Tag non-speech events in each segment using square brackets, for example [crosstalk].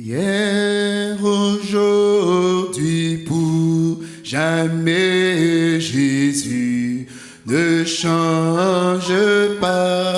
Hier, aujourd'hui, pour jamais, Jésus ne change pas.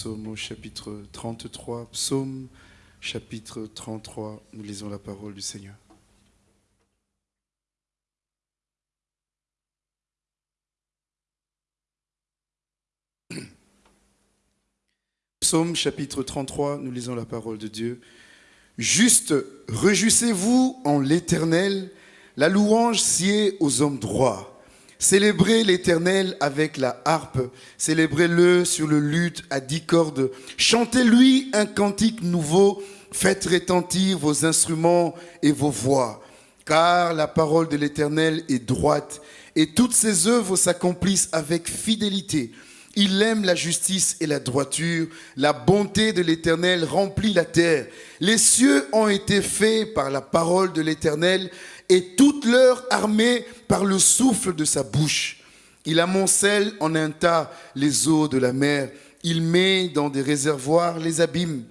Psaumes au chapitre 33, psaume chapitre 33, nous lisons la parole du Seigneur. [clears throat] Psaume chapitre 33, nous lisons la parole de Dieu. Juste, réjouissez-vous en l'Éternel, la louange sied aux hommes droits. Célébrez l'Éternel avec la harpe, célébrez-le sur le luth à dix cordes, chantez-lui un cantique nouveau, faites retentir vos instruments et vos voix, car la parole de l'Éternel est droite, et toutes ses œuvres s'accomplissent avec fidélité. Il aime la justice et la droiture. La bonté de l'Éternel remplit la terre. Les cieux ont été faits par la parole de l'Éternel et toute leur armée par le souffle de sa bouche. Il amoncelle en un tas les eaux de la mer. Il met dans des réservoirs les abîmes.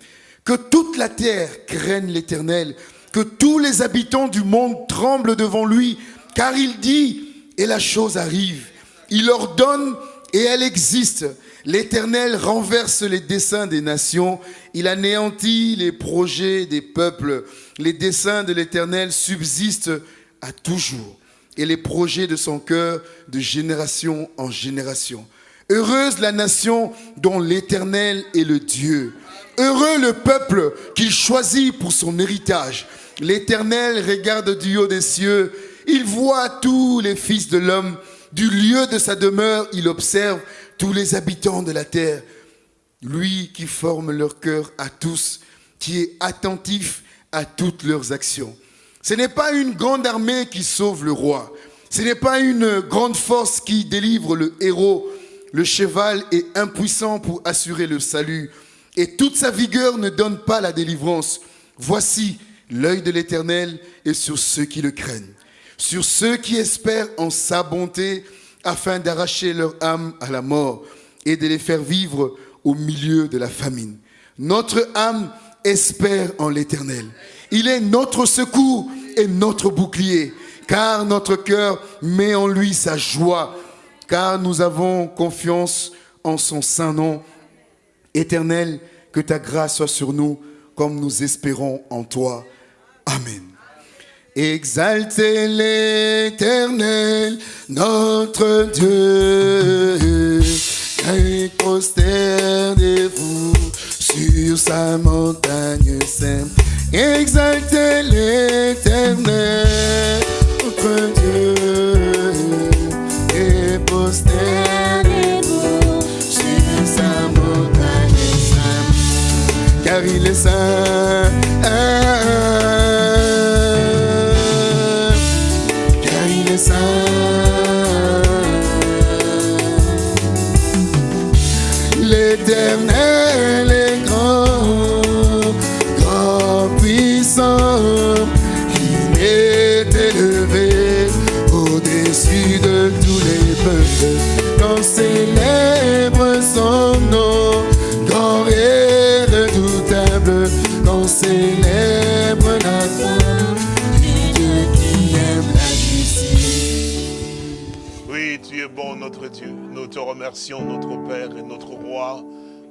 Que toute la terre craigne l'Éternel. Que tous les habitants du monde tremblent devant lui. Car il dit, et la chose arrive. Il ordonne et elle existe. L'Éternel renverse les desseins des nations, il anéantit les projets des peuples. Les desseins de l'Éternel subsistent à toujours, et les projets de son cœur de génération en génération. Heureuse la nation dont l'Éternel est le Dieu. Heureux le peuple qu'il choisit pour son héritage. L'Éternel regarde du haut des cieux, il voit tous les fils de l'homme. Du lieu de sa demeure, il observe tous les habitants de la terre. Lui qui forme leur cœur à tous, qui est attentif à toutes leurs actions. Ce n'est pas une grande armée qui sauve le roi. Ce n'est pas une grande force qui délivre le héros. Le cheval est impuissant pour assurer le salut. Et toute sa vigueur ne donne pas la délivrance. Voici, l'œil de l'Éternel est sur ceux qui le craignent sur ceux qui espèrent en sa bonté, afin d'arracher leur âme à la mort et de les faire vivre au milieu de la famine. Notre âme espère en l'Éternel. Il est notre secours et notre bouclier, car notre cœur met en lui sa joie, car nous avons confiance en son saint nom. Éternel, que ta grâce soit sur nous, comme nous espérons en toi. Amen. Exaltez l'éternel, notre Dieu, et prosternez-vous sur sa montagne sainte. Exaltez l'éternel, notre Dieu, et prosternez-vous sur sa montagne sainte, car il est saint. Remercions, notre Père et notre Roi.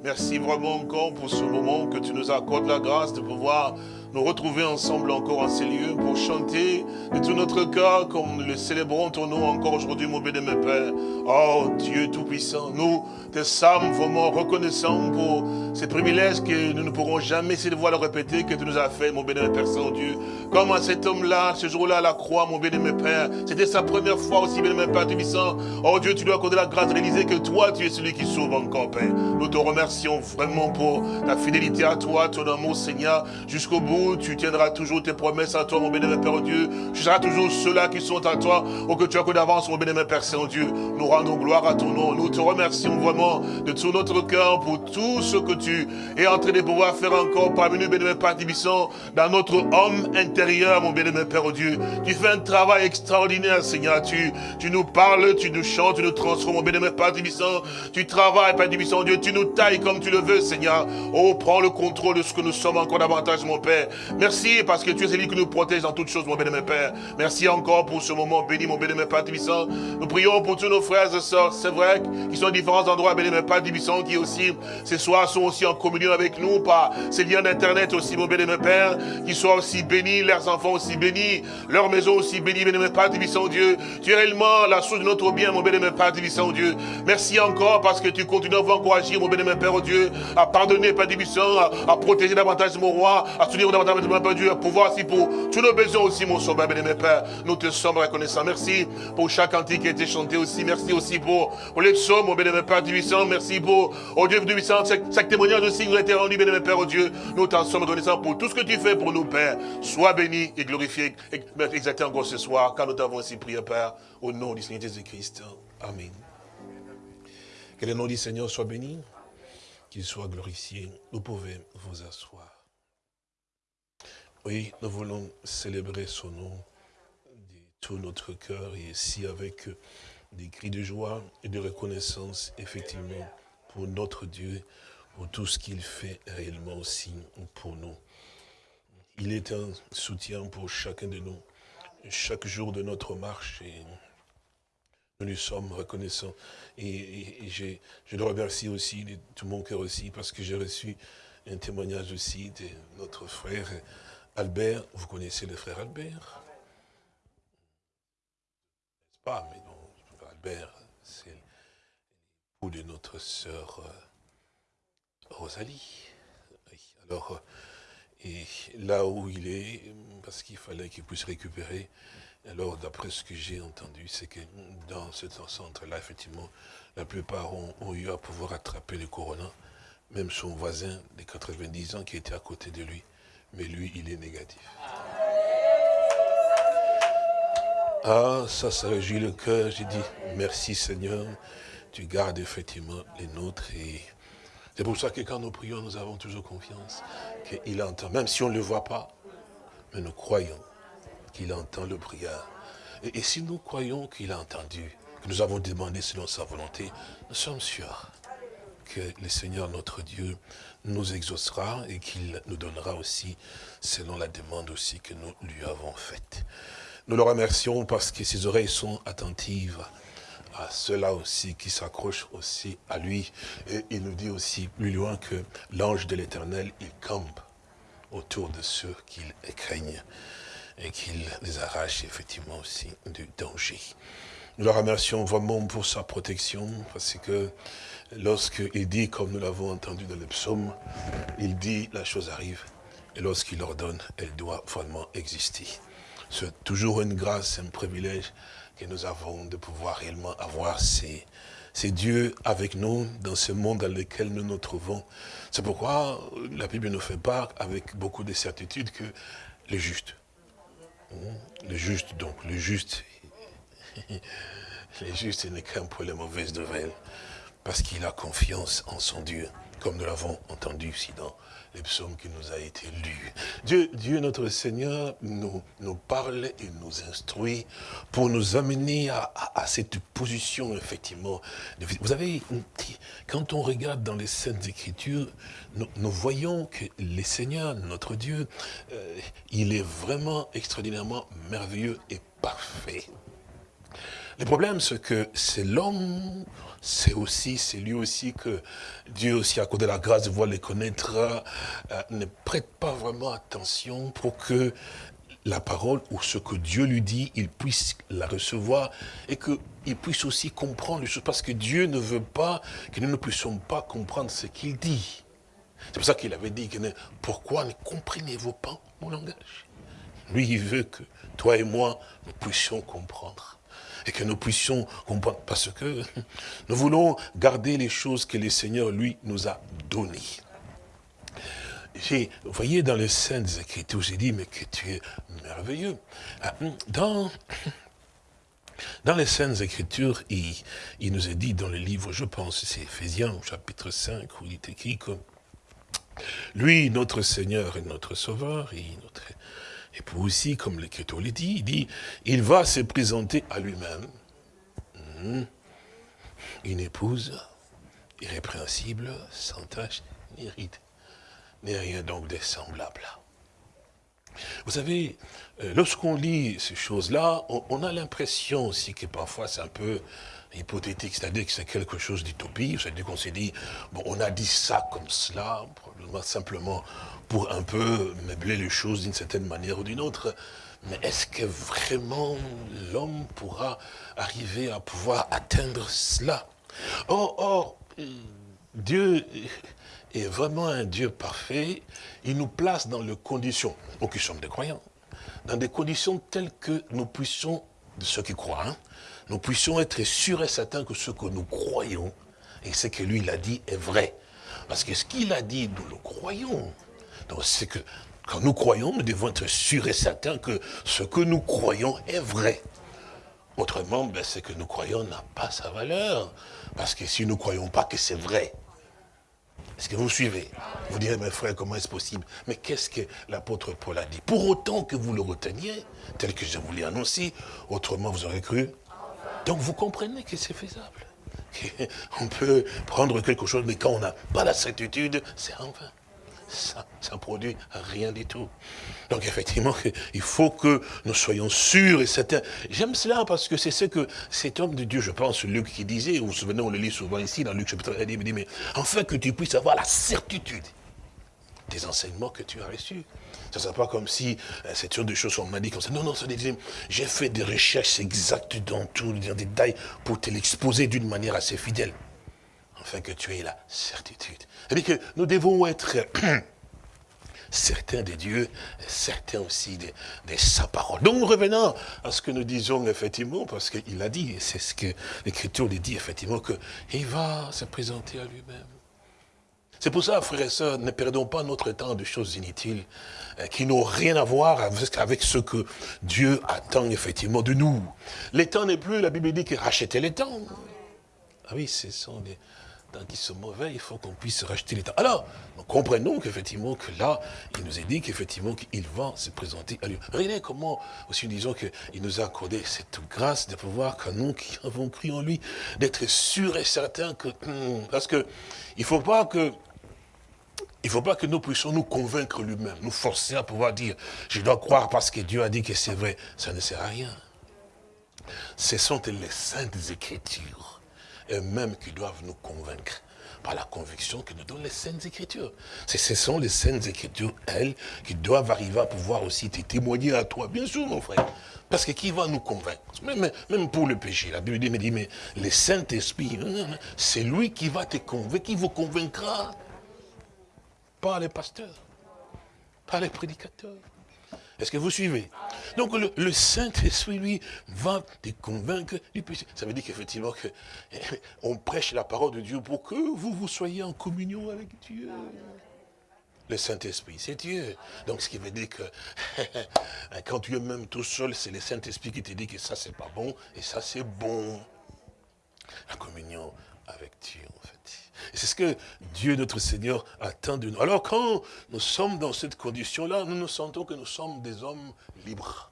Merci vraiment encore pour ce moment que tu nous accordes la grâce de pouvoir nous retrouver ensemble encore en ces lieux pour chanter de tout notre cœur comme le célébrons ton nom encore aujourd'hui, mon béni, mon Père. Oh Dieu Tout-Puissant, nous te sommes vraiment reconnaissants pour ces privilèges que nous ne pourrons jamais essayer de voir le répéter que tu nous as fait, mon béni, Père Saint-Dieu. Comme à cet homme-là, ce jour-là à la croix, mon béni, mon Père, c'était sa première fois aussi, béni, Père Tout-Puissant. Oh Dieu, tu dois accorder la grâce de réaliser que toi, tu es celui qui sauve encore, Père. Nous te remercions vraiment pour ta fidélité à toi, ton amour, Seigneur, jusqu'au bout. Tu tiendras toujours tes promesses à toi, mon bénémoine Père Dieu. Tu seras toujours ceux-là qui sont à toi, ou que tu as que d'avance, mon bénémoine Père Saint-Dieu. Nous rendons gloire à ton nom. Nous te remercions vraiment de tout notre cœur pour tout ce que tu es en train de pouvoir faire encore parmi nous, bénémoine Père Tibissant, dans notre homme intérieur, mon bénémoine Père Dieu. Tu fais un travail extraordinaire, Seigneur. Tu, tu nous parles, tu nous chantes, tu nous transformes, mon bénémoine Père Tibissant. Tu travailles, Père Tibissant, Dieu. Tu nous tailles comme tu le veux, Seigneur. Oh, prends le contrôle de ce que nous sommes encore davantage, mon Père. Merci parce que tu es celui qui nous protège dans toutes choses, mon mon Père. Merci encore pour ce moment béni, mon mon Père Tibissant. Nous prions pour tous nos frères et sœurs, c'est vrai, qui sont à différents endroits, mon Père Tibissant, qui aussi, ce soir, sont aussi en communion avec nous par ces liens d'Internet aussi, mon mon Père, qui soient aussi bénis, leurs enfants aussi bénis, leur maison aussi bénie, béni, mon Père Tibissant, Dieu. Tu es réellement la source de notre bien, mon mon Père Tibissant, Dieu. Merci encore parce que tu continues à encourager, mon mon Père, Dieu, à pardonner, Père Tibissant, à, à protéger davantage mon roi, à soutenir Dieu, à pouvoir aussi pour tous nos besoins aussi, mon sauveur, mon Père. Nous te sommes reconnaissants. Merci pour chaque cantique qui a été chanté aussi. Merci aussi pour, pour les psaumes, mon mon Père Tibissant. Merci pour, oh Dieu du puissant, chaque, témoignage aussi nous a été rendu, mon Père, oh Dieu. Nous t'en sommes reconnaissants pour tout ce que tu fais pour nous, Père. Sois béni et glorifié, exalté encore ce soir, car nous t'avons ainsi prié, Père, au nom du Seigneur Jésus-Christ. Amen. Que le nom du Seigneur soit béni, qu'il soit glorifié. Vous pouvez vous asseoir. Oui, nous voulons célébrer son nom de tout notre cœur et ici avec des cris de joie et de reconnaissance, effectivement, pour notre Dieu, pour tout ce qu'il fait réellement aussi pour nous. Il est un soutien pour chacun de nous, chaque jour de notre marche et nous lui sommes reconnaissants. Et, je, le remercie aussi de tout mon cœur aussi parce que j'ai reçu un témoignage aussi de notre frère Albert. Vous connaissez le frère Albert? N'est-ce pas? Mais non, Albert, c'est l'époux de notre sœur Rosalie. Oui, alors, et là où il est, parce qu'il fallait qu'il puisse récupérer, alors, d'après ce que j'ai entendu, c'est que dans ce centre-là, effectivement, la plupart ont, ont, eu à pouvoir attraper le corona. Même son voisin de 90 ans qui était à côté de lui. Mais lui, il est négatif. Ah, ça, ça réjouit le cœur. J'ai dit, merci Seigneur, tu gardes effectivement les nôtres. Et c'est pour ça que quand nous prions, nous avons toujours confiance qu'il entend. Même si on ne le voit pas, mais nous croyons qu'il entend le prière. Et, et, si nous croyons qu'il a entendu, que nous avons demandé selon sa volonté, nous sommes sûrs que le Seigneur notre Dieu nous exaucera et qu'il nous donnera aussi selon la demande aussi que nous lui avons faite. Nous le remercions parce que ses oreilles sont attentives à ceux-là aussi qui s'accrochent aussi à lui. Et il nous dit aussi plus loin que l'ange de l'éternel, il campe autour de ceux qu'il craignent et qu'il les arrache effectivement aussi du danger. Nous le remercions vraiment pour sa protection, parce que lorsqu'il dit, comme nous l'avons entendu dans le psaume, il dit, la chose arrive, et lorsqu'il ordonne, elle doit vraiment exister. C'est toujours une grâce, un privilège que nous avons de pouvoir réellement avoir ces, ces dieux avec nous dans ce monde dans lequel nous nous trouvons. C'est pourquoi la Bible nous fait part avec beaucoup de certitude que le juste, le juste, donc, le juste, [laughs] le juste n'est qu'un pour les mauvaises nouvelles, parce qu'il a confiance en son Dieu. comme nous l'avons entendu ici dans les psaumes qui nous a été lus. Dieu, Dieu notre Seigneur nous, nous parle et nous instruit pour nous amener à, cette position, effectivement. Vous savez, quand on regarde dans les Saintes Écritures, nous, voyons que le Seigneur, notre Dieu, euh, il est vraiment extraordinairement merveilleux et parfait. Le problème, c'est que c'est l'homme, c'est aussi, c'est lui aussi que Dieu aussi, cause de la grâce de voir les connaître, euh, ne prête pas vraiment attention pour que la parole ou ce que Dieu lui dit, il puisse la recevoir et qu'il puisse aussi comprendre les choses. Parce que Dieu ne veut pas que nous ne puissions pas comprendre ce qu'il dit. C'est pour ça qu'il avait dit, que pourquoi ne comprenez-vous pas mon langage? Lui, il veut que toi et moi, nous puissions comprendre et que nous puissions comprendre, parce que nous voulons garder les choses que le Seigneur, lui, nous a données. Vous voyez, dans les Saintes Écritures, j'ai dit, mais que tu es merveilleux. Ah, dans, dans les Saintes Écritures, il, il, nous est dit dans le livre, je pense, c'est Ephésiens, chapitre 5, où il est écrit que lui, notre Seigneur et notre Sauveur, et notre et pour aussi, comme l'Écriture le dit, il dit, il va se présenter à lui-même hmm, une épouse irrépréhensible, sans tache, ni ride, ni rien donc de semblable. Vous savez, euh, lorsqu'on lit ces choses-là, on, a l'impression aussi que parfois c'est un peu hypothétique, c'est-à-dire que c'est quelque chose d'utopie, c'est-à-dire qu'on s'est dit, bon, on a dit ça comme cela, probablement simplement pour un peu meubler les choses d'une certaine manière ou d'une autre. Mais est-ce que vraiment l'homme pourra arriver à pouvoir atteindre cela? Or, Dieu est vraiment un Dieu parfait. Il nous place dans les conditions, nous qui sommes des croyants, dans des conditions telles que nous puissions, ceux qui croient, hein, nous puissions être sûrs et certains que ce que nous croyons et ce que lui, a dit est vrai. Parce que ce qu'il a dit, nous le croyons. Donc c'est que quand nous croyons, nous devons être sûrs et certains que ce que nous croyons est vrai. Autrement, ben, ce que nous croyons n'a pas sa valeur. Parce que si nous ne croyons pas que c'est vrai, est-ce que vous suivez? Vous direz, mes frères, comment est-ce possible? Mais qu'est-ce que l'apôtre Paul a dit? Pour autant que vous le reteniez, tel que je vous l'ai annoncé, autrement vous aurez cru. Donc vous comprenez que c'est faisable. [laughs] On peut prendre quelque chose, mais quand on n'a pas la certitude, c'est en vain ça, ça produit rien du tout. Donc effectivement, il faut que nous soyons sûrs et certains. J'aime cela parce que c'est ce que cet homme de Dieu, je pense, Luc qui disait, vous vous souvenez, on le lit souvent ici dans Luc chapitre 1, il dit, mais enfin que tu puisses avoir la certitude des enseignements que tu as reçus. Ce n'est pas comme si euh, c'est une des choses qu'on m'a dit comme ça. Non, non, j'ai fait des recherches exactes dans tout, dans détails, pour te l'exposer d'une manière assez fidèle. Afin que tu aies la certitude. C'est-à-dire que nous devons être [clears throat] certains des dieux, certains aussi de, sa parole. Donc revenons à ce que nous disons effectivement, parce qu'il a dit, c'est ce que l'Écriture dit effectivement, qu'il va se présenter à lui-même. C'est pour ça, frères et sœurs, ne perdons pas notre temps de choses inutiles euh, qui n'ont rien à voir avec ce que Dieu attend effectivement de nous. Les temps n'est plus, la Bible dit que racheter les temps. Ah oui, ce sont des, tant qu'ils sont mauvais, il faut qu'on puisse racheter les temps. Alors, nous comprenons qu'effectivement, que là, il nous est dit qu'effectivement, qu'il va se présenter à lui. Regardez comment, aussi disons qu'il nous a accordé cette grâce de pouvoir, qu'à nous qui avons cru en lui, d'être sûrs et certains que, hmm, parce que, il faut pas que, il ne faut pas que nous puissions nous convaincre lui-même, nous forcer à pouvoir dire, je dois croire parce que Dieu a dit que c'est vrai. Ça ne sert à rien. Ce sont les saintes écritures eux-mêmes qui doivent nous convaincre par la conviction que nous donnent les Saintes Écritures. Ce sont les Saintes Écritures, elles, qui doivent arriver à pouvoir aussi te témoigner à toi, bien sûr, mon frère. Parce que qui va nous convaincre? Même, même pour le péché. La Bible dit, mais le Saint-Esprit, c'est lui qui va te convaincre, qui vous convaincra. Pas les pasteurs, pas les prédicateurs. Est-ce que vous suivez? Donc le, Saint-Esprit, lui, va te convaincre. Ça veut dire qu'effectivement, que, on prêche la parole de Dieu pour que vous, vous soyez en communion avec Dieu. Le Saint-Esprit, c'est Dieu. Donc, ce qui veut dire que [laughs] quand tu es même tout seul, c'est le Saint-Esprit qui te dit que ça, c'est pas bon et ça, c'est bon. La communion avec Dieu. C'est ce que Dieu, notre Seigneur, attend de nous. Alors quand nous sommes dans cette condition-là, nous nous sentons que nous sommes des hommes libres.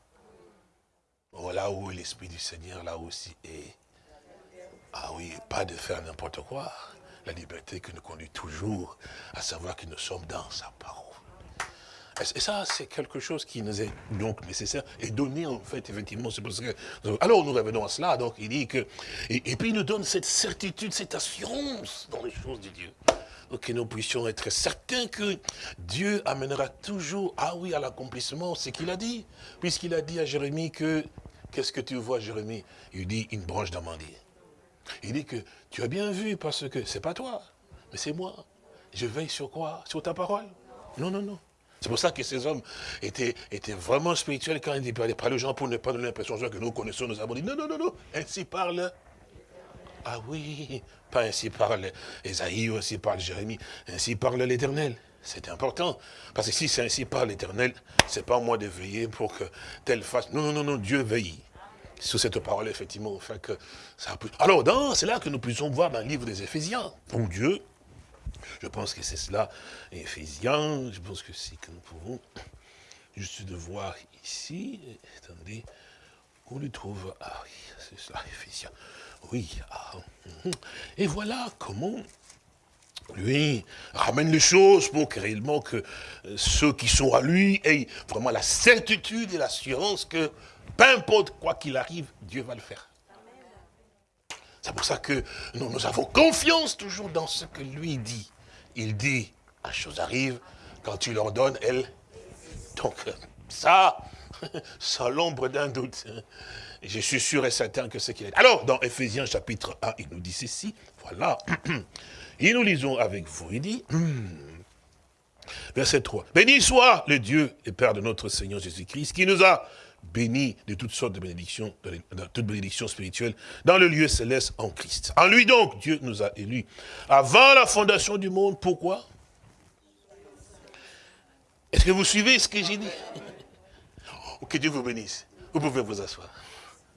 Voilà où l'Esprit du Seigneur, là aussi, est. Ah oui, pas de faire n'importe quoi. La liberté qui nous conduit toujours à savoir que nous sommes dans sa parole. Et ça, c'est quelque chose qui nous est donc nécessaire et donné en fait, effectivement. C'est parce que, alors nous revenons à cela, donc il dit que, et, puis il nous donne cette certitude, cette assurance dans les choses de Dieu. Donc que nous puissions être certains que Dieu amènera toujours, ah oui, à l'accomplissement ce qu'il a dit. Puisqu'il a dit à Jérémie que, qu'est-ce que tu vois Jérémie? Il dit une branche d'amandier. Il dit que tu as bien vu parce que c'est pas toi, mais c'est moi. Je veille sur quoi? Sur ta parole Non, non, non. C'est pour ça que ces hommes étaient, étaient vraiment spirituels quand ils parlaient pas aux gens pour ne pas donner l'impression que nous connaissons, nous avons dit non, non, non, non, ainsi parle. Ah oui, pas ainsi parle Esaïe, ainsi parle Jérémie, ainsi parle l'Éternel. C'est important. Parce que si c'est ainsi parle l'Éternel, c'est pas moi de veiller pour que telle fasse. Non, non, non, non, Dieu veille. Sur cette parole, effectivement, fait que ça Alors, c'est là que nous puissions voir dans le livre des Éphésiens. Bon Dieu je pense que c'est cela, Éphésiens, je pense que c'est que nous pouvons juste de voir ici, attendez, qu'on lui trouve, ah oui, c'est cela, Éphésiens, oui, ah, hum. et voilà comment lui ramène les choses pour que réellement que euh, ceux qui sont à lui aient vraiment la certitude et l'assurance que peu importe quoi qu'il arrive, Dieu va le faire. C'est pour ça que nous avons confiance toujours dans ce que lui dit il dit, la chose arrive, quand tu leur donnes, elle... Donc, ça, [laughs] sans l'ombre d'un doute, je suis sûr et certain que c'est qu'il est. Alors, dans Ephésiens chapitre 1, il nous dit ceci, voilà, [clears throat] et nous lisons avec vous, il dit, [clears throat] verset 3, « Béni soit le Dieu et Père de notre Seigneur Jésus-Christ, qui nous a bénis de toutes sortes de bénédictions, de, toutes bénédictions spirituelles, dans le lieu céleste en Christ. En lui donc, Dieu nous a élus avant la fondation du monde. Pourquoi? Est-ce que vous suivez ce que j'ai dit? Que Dieu vous bénisse. Vous pouvez vous asseoir.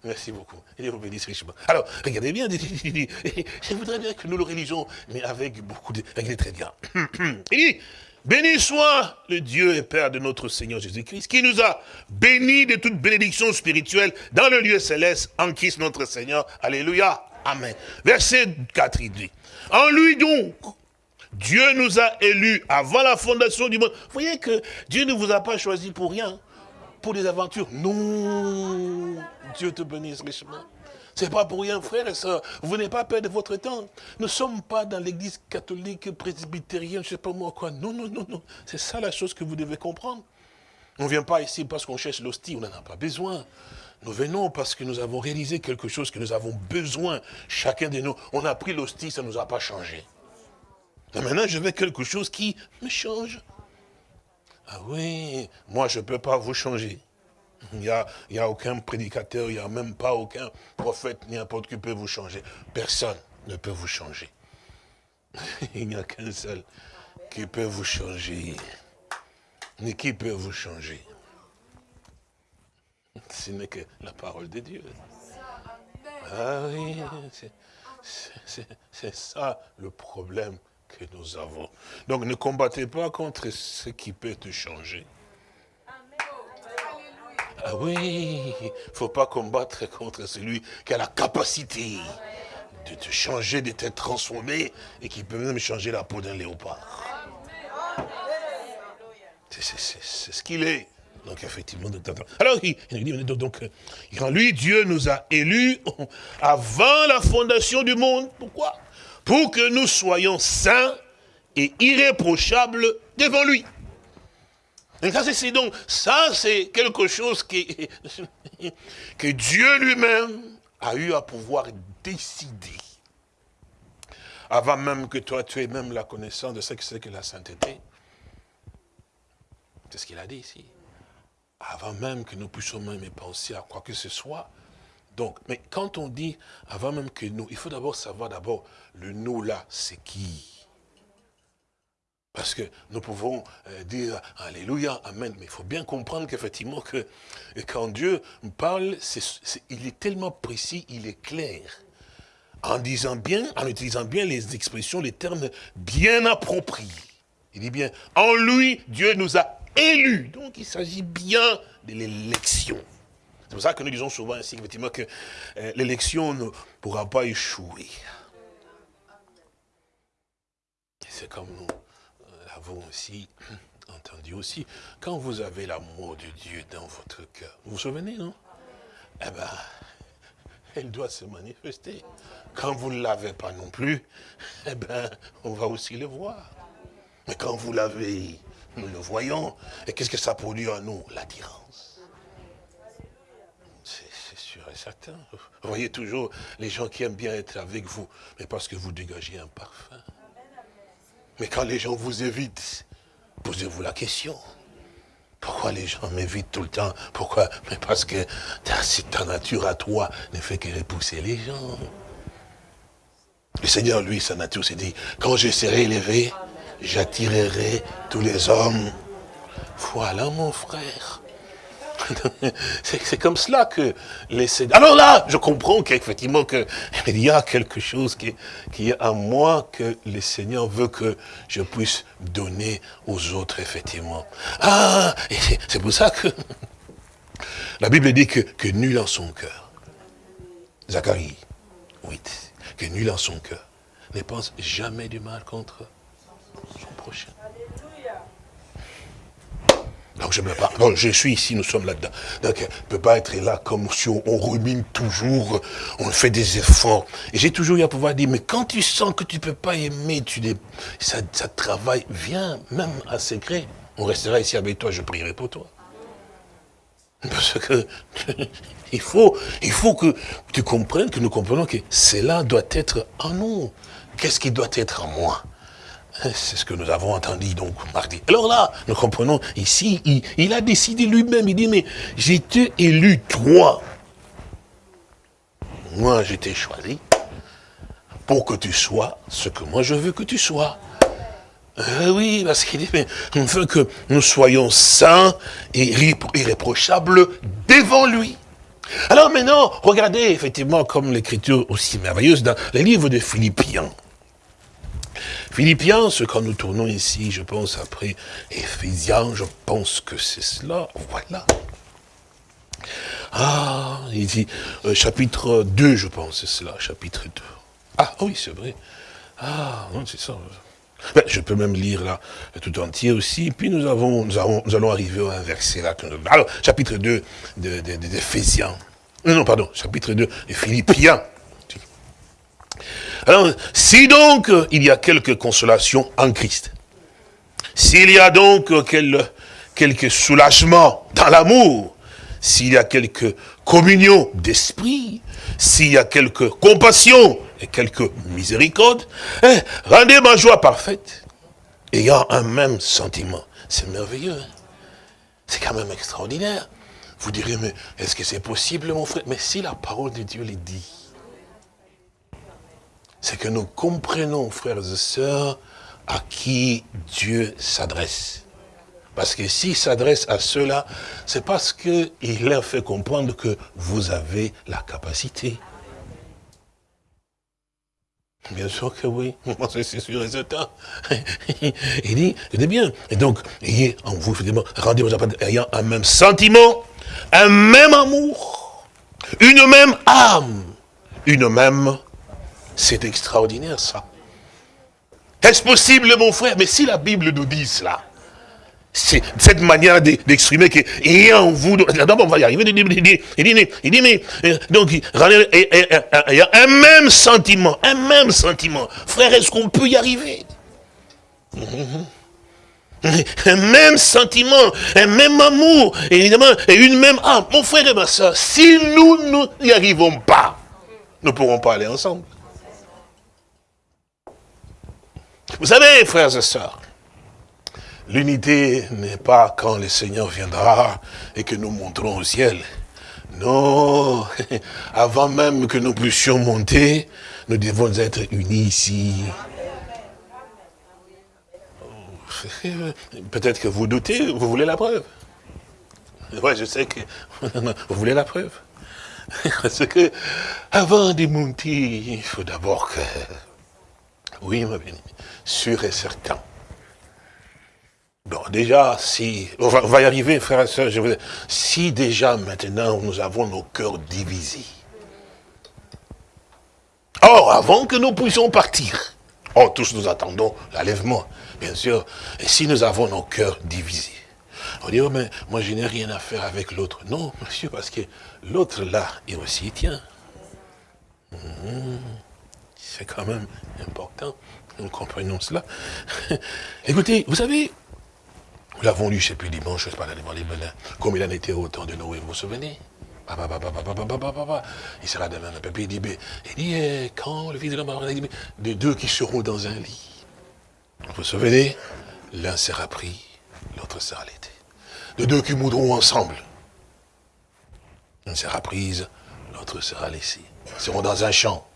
Merci beaucoup. Et Dieu vous bénisse richement. Alors, regardez bien, [laughs] je voudrais bien que nous le religions, mais avec beaucoup de... Regardez très bien. Il dit, Béni soit le Dieu et Père de notre Seigneur Jésus-Christ, qui nous a bénis de toute bénédiction spirituelle dans le lieu céleste, en Christ notre Seigneur. Alléluia. Amen. Verset 4, il dit, en lui donc, Dieu nous a élus avant la fondation du monde. Vous voyez que Dieu ne vous a pas choisi pour rien, pour des aventures. Non, Dieu te bénisse richement. C'est pas pour rien, frère et soeur. Vous n'avez pas peur de votre temps. Nous ne sommes pas dans l'église catholique, presbytérienne, je ne sais pas moi quoi. Non, non, non, non. C'est ça la chose que vous devez comprendre. On ne vient pas ici parce qu'on cherche l'hostie, on n'en a pas besoin. Nous venons parce que nous avons réalisé quelque chose que nous avons besoin. Chacun de nous, on a pris l'hostie, ça ne nous a pas changé. Et maintenant, je veux quelque chose qui me change. Ah oui, moi je ne peux pas vous changer. Il n'y a, aucun prédicateur, il n'y a même pas aucun prophète, n'importe qui peut vous changer. Personne ne peut vous changer. [laughs] il n'y a qu'un seul qui peut vous changer. Mais qui peut vous changer? Ce n'est que la parole de Dieu. Ah oui, c'est ça le problème que nous avons. Donc ne combattez pas contre ce qui peut te changer. Ah oui, il ne faut pas combattre contre celui qui a la capacité de te changer, de te transformer et qui peut même changer la peau d'un léopard. C'est ce qu'il est. Donc effectivement, alors il dit, donc, quand lui, Dieu nous a élus [laughs] avant la fondation du monde. Pourquoi? Pour que nous soyons saints et irréprochables devant lui. Ça, c'est donc, ça, c'est quelque chose [laughs] que Dieu lui-même a eu à pouvoir décider. Avant même que toi, tu aies même la connaissance de ce que c'est que la sainteté. C'est ce qu'il a dit ici. Avant même que nous puissions même penser à quoi que ce soit. Donc, mais quand on dit avant même que nous, il faut d'abord savoir d'abord le nous là, c'est qui? Parce que nous pouvons euh, dire Alléluia, Amen. Mais il faut bien comprendre qu'effectivement, que quand Dieu parle, il est tellement précis, il est clair. en disant bien, en utilisant bien les expressions, les termes bien appropriés. Il dit bien, en lui, Dieu nous a élus. Donc il s'agit bien de l'élection. C'est pour ça que nous disons souvent ainsi, effectivement, que euh, l'élection ne pourra pas échouer. C'est comme nous l'avons aussi [clears throat] entendu aussi. Quand vous avez l'amour de Dieu dans votre cœur, vous vous souvenez, non? Eh bien, [laughs] elle doit se manifester. Quand vous ne l'avez pas non plus, [laughs] eh bien, on va aussi le voir. Mais quand vous l'avez, nous le voyons. Et qu'est-ce que ça produit en nous? L'attirance. C'est sûr et certain. Vous voyez toujours les gens qui aiment bien être avec vous, mais parce que vous dégagez un parfum. Mais quand les gens vous évitent, posez-vous la question. Pourquoi les gens m'évitent tout le temps? Pourquoi? Mais parce que ta nature à toi ne fait que repousser les gens. Le Seigneur, lui, sa nature s'est dit, quand je serai élevé, j'attirerai tous les hommes. Voilà mon frère. [laughs] C'est comme cela que les Alors là, je comprends qu'effectivement [laughs] il y a quelque chose qui, qui est en moi que le Seigneur veut que je puisse donner aux autres, effectivement. Ah, c'est pour ça que [laughs] la Bible dit que, que nul en son cœur. Zacharie 8 que nul en son cœur ne pense jamais du mal contre son prochain. Donc je me parle. Bon, je suis ici, nous sommes là-dedans. Donc, on ne peut pas être là comme si on, rumine toujours, on fait des efforts. Et j'ai toujours eu à pouvoir dire, mais quand tu sens que tu ne peux pas aimer, tu ça, ça travaille, viens, même à secret. On restera ici avec toi, je prierai pour toi. Parce que [laughs] il faut, il faut que tu comprennes, que nous comprenons que cela doit être en nous. Qu'est-ce qui doit être en moi? C'est ce que nous avons entendu donc mardi. Alors là, nous comprenons ici, il, a décidé lui-même, il dit, mais j'étais élu toi. Moi, j'étais choisi pour que tu sois ce que moi je veux que tu sois. Euh, oui, parce qu'il dit, mais on veut que nous soyons saints et irréprochables devant lui. Alors maintenant, regardez effectivement comme l'écriture aussi merveilleuse dans les livres de Philippiens. Philippiens, ce quand nous tournons ici, je pense après Éphésiens, je pense que c'est cela, voilà. Ah, il dit, euh, chapitre 2, je pense, c'est cela, chapitre 2. Ah oui, c'est vrai. Ah, non, c'est ça. Ben, je peux même lire là tout entier aussi. Puis nous, avons, nous, allons arriver à un verset là. Alors, chapitre 2 d'Éphésiens. De, non, non, pardon, chapitre 2 de Philippiens. Alors, si donc il y a quelque consolation en Christ, s'il y a donc quel, quelques soulagements dans l'amour, s'il y a quelque communion d'esprit, s'il y a quelque compassion et quelques miséricordes, hein, rendez ma joie parfaite, ayant un même sentiment. C'est merveilleux. C'est quand même extraordinaire. Vous direz, mais est-ce que c'est possible, mon frère? Mais si la parole de Dieu le dit, c'est que nous comprenons, frères et sœurs, à qui Dieu s'adresse. Parce que s'il s'adresse à ceux-là, c'est parce qu'il leur fait comprendre que vous avez la capacité. Bien sûr que oui, [laughs] c'est sûr et certain. [laughs] Il dit, il bien, et donc, ayez en vous, rendez-vous ayant un même sentiment, un même amour, une même âme, une même... C'est extraordinaire ça. Est-ce possible, mon frère? Mais si la Bible nous dit cela, c'est cette manière d'exprimer que et en vous, d'abord on va y arriver, il dit, il dit, il dit mais, euh, donc, il y a un même sentiment, un même sentiment. Frère, est-ce qu'on peut y arriver? Un même sentiment, un même amour, évidemment, et une même âme. Mon frère et ma soeur, si nous n'y arrivons pas, nous ne pourrons pas aller ensemble. Vous savez, frères et sœurs, L'unité n'est pas quand le Seigneur viendra et que nous monterons au ciel. Non, [laughs] avant même que nous puissions monter, nous devons être unis ici. [laughs] Peut-être que vous doutez, vous voulez la preuve. Oui, je sais que [laughs] vous voulez la preuve. Parce que, avant de monter, il faut d'abord que... Oui, ma bien sûr et certain. Bon, déjà, si... On va, y arriver, frères et sœurs, je vous Si déjà, maintenant, nous avons nos cœurs divisés. Or, avant que nous puissions partir, oh, tous nous attendons l'enlèvement, bien sûr. Et si nous avons nos cœurs divisés, on dit, oh, mais moi je n'ai rien à faire avec l'autre. Non, monsieur, parce que l'autre là, il aussi tient. Hmm, c'est quand même important, nous comprenons cela. [laughs] Écoutez, vous savez, nous l'avons lu, je ne sais plus, dimanche, je ne sais pas, comme il en était au temps de Noé, vous vous souvenez? Il sera demain un peu. Il dit, il dit eh, quand le fils de l'homme de deux qui seront dans un lit. Vous vous souvenez? L'un sera pris, l'autre sera laité de deux qui moudront ensemble. Une sera prise, l'autre sera laissée. Ils seront dans un champ.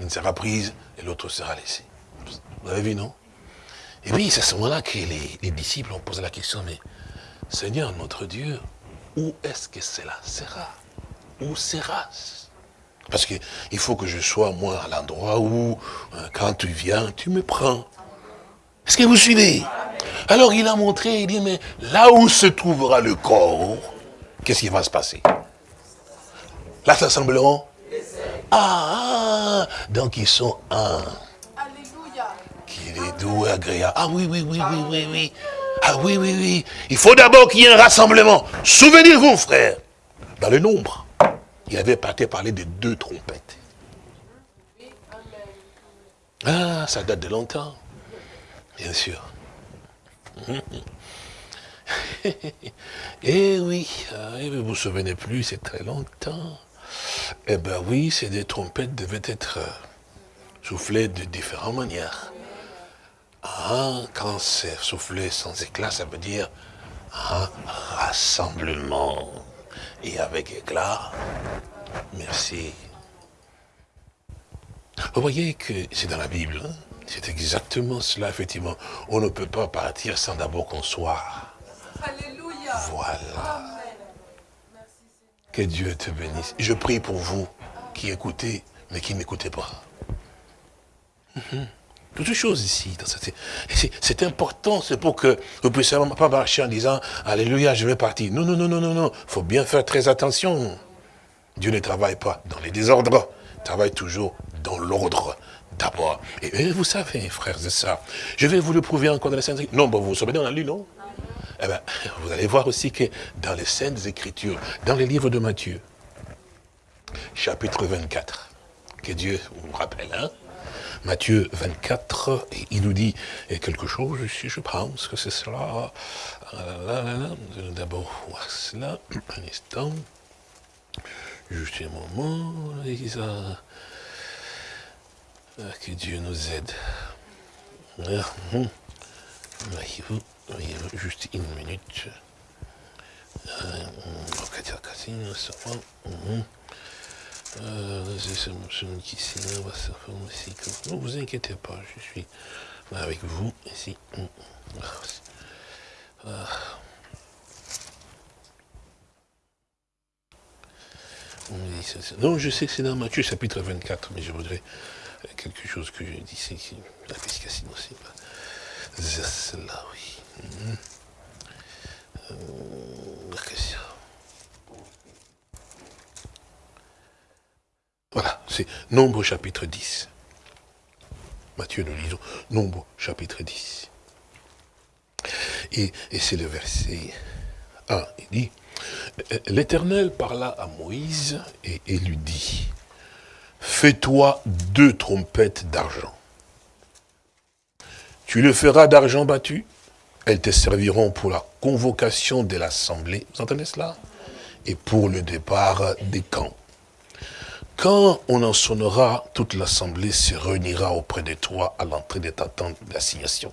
Une sera prise et l'autre sera laissée. Vous avez vu, non? Et oui, c'est à ce moment-là que les, disciples ont posé la question, mais Seigneur notre Dieu, où est-ce que cela sera? Où sera? Parce qu'il faut que je sois, moi, à l'endroit où, euh, quand tu viens, tu me prends. Est-ce que vous suivez? Alors il a montré, il dit, mais là où se trouvera le corps, qu'est-ce qui va se passer? Là, ça sembleront ah, donc ils sont un. Alléluia. Qu'il est doux et agréable. Ah oui, oui, oui, oui, oui, oui. Ah oui, oui, oui. Il faut d'abord qu'il y ait un rassemblement. Souvenez-vous, frère, dans le nombre, il avait parlé de deux trompettes. Ah, ça date de longtemps, bien sûr. [laughs] eh oui, ah, vous vous souvenez plus, c'est très longtemps. Eh bien oui, ces des trompettes devaient être euh, soufflées de différentes manières. Ah, quand c'est soufflé sans éclat, ça veut dire un rassemblement. Et avec éclat, merci. Vous voyez que c'est dans la Bible. Hein. C'est exactement cela, effectivement. On ne peut pas partir sans d'abord qu'on soit. Alléluia. Voilà. Que Dieu te bénisse. Je prie pour vous qui écoutez, mais qui n'écoutez pas. Mhm. Toutes choses ici. C'est important, c'est pour que vous puissiez pas marcher en disant Alléluia, je vais partir. Non, non, non, non, non, non. Il faut bien faire très attention. Dieu ne travaille pas dans les désordres, il travaille toujours dans l'ordre d'abord. Et, vous savez, frères et sœurs, je vais vous le prouver encore dans Saintes Écritures. Non, vous vous souvenez, on a lu, non? Eh bien, vous allez voir aussi que dans les Saintes Écritures, dans les livres de Matthieu, chapitre 24, que Dieu vous rappelle, hein Matthieu 24, il nous dit quelque chose, je, je pense que c'est cela. D'abord voir cela, un instant. Juste un moment, ah, que Dieu nous aide. Voyez-vous, voyez-vous, juste une minute. Ne vous inquiétez pas, je suis avec vous ici. Non, je sais que c'est dans Matthieu chapitre 24, mais je voudrais quelque chose que je dis, c'est la pescation c'est pas. Cela, oui. Euh, voilà, c'est Nombre chapitre 10. Matthieu, nous lisons Nombre chapitre 10. Et, c'est le verset 1. Il dit, L'Éternel parla à Moïse et lui dit, fais-toi deux trompettes d'argent. Tu le feras d'argent battu, elles te serviront pour la convocation de l'assemblée, vous entendez cela? Et pour le départ des camps. Quand on en sonnera, toute l'assemblée se réunira auprès de toi à l'entrée de ta tente d'assignation.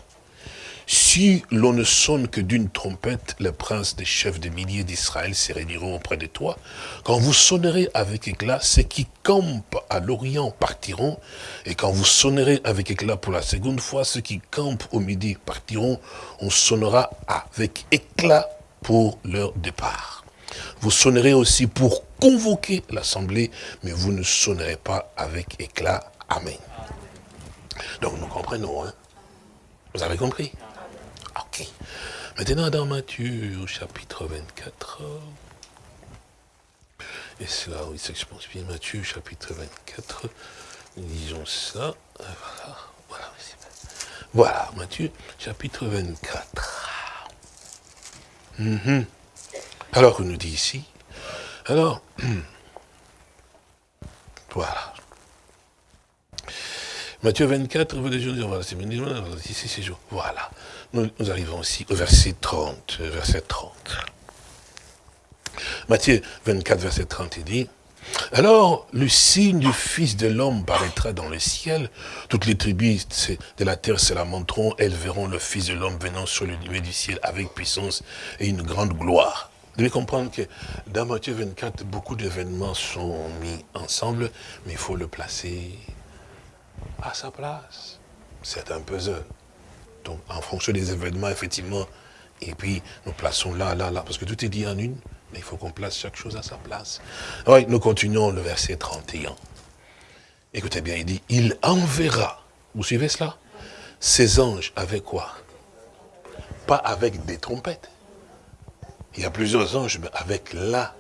Si l'on ne sonne que d'une trompette, les princes des chefs de milliers d'Israël se réuniront auprès de toi. Quand vous sonnerez avec éclat, ceux qui campent à l'Orient partiront. Et quand vous sonnerez avec éclat pour la seconde fois, ceux qui campent au midi partiront. On sonnera avec éclat pour leur départ. Vous sonnerez aussi pour convoquer l'assemblée, mais vous ne sonnerez pas avec éclat. Amen. Donc nous comprenons, hein Vous avez compris? Ok. Maintenant dans Matthieu chapitre 24, et c'est là où il s'expose bien, Matthieu chapitre 24, lisons ça, voilà, voilà, voilà Matthieu chapitre 24. Mhm. Alors, on nous dit ici, alors, [clears throat] voilà. Matthieu 24, voilà. Nous, arrivons aussi au verset 30, verset 30. Matthieu 24, verset 30, il dit, alors, le signe du Fils de l'homme paraîtra dans le ciel. Toutes les tribus de la terre se lamenteront. Elles verront le Fils de l'homme venant sur le nuée du ciel avec puissance et une grande gloire. Vous devez comprendre que dans Matthieu 24, beaucoup d'événements sont mis ensemble, mais il faut le placer à sa place. C'est un puzzle. Donc, en fonction des événements, effectivement, et puis nous plaçons là, là, là, parce que tout est dit en une, mais il faut qu'on place chaque chose à sa place. Oui, nous continuons le verset 31. Écoutez bien, il dit, il enverra, vous suivez cela Ses anges avec quoi? Pas avec des trompettes. Il y a plusieurs anges, mais avec la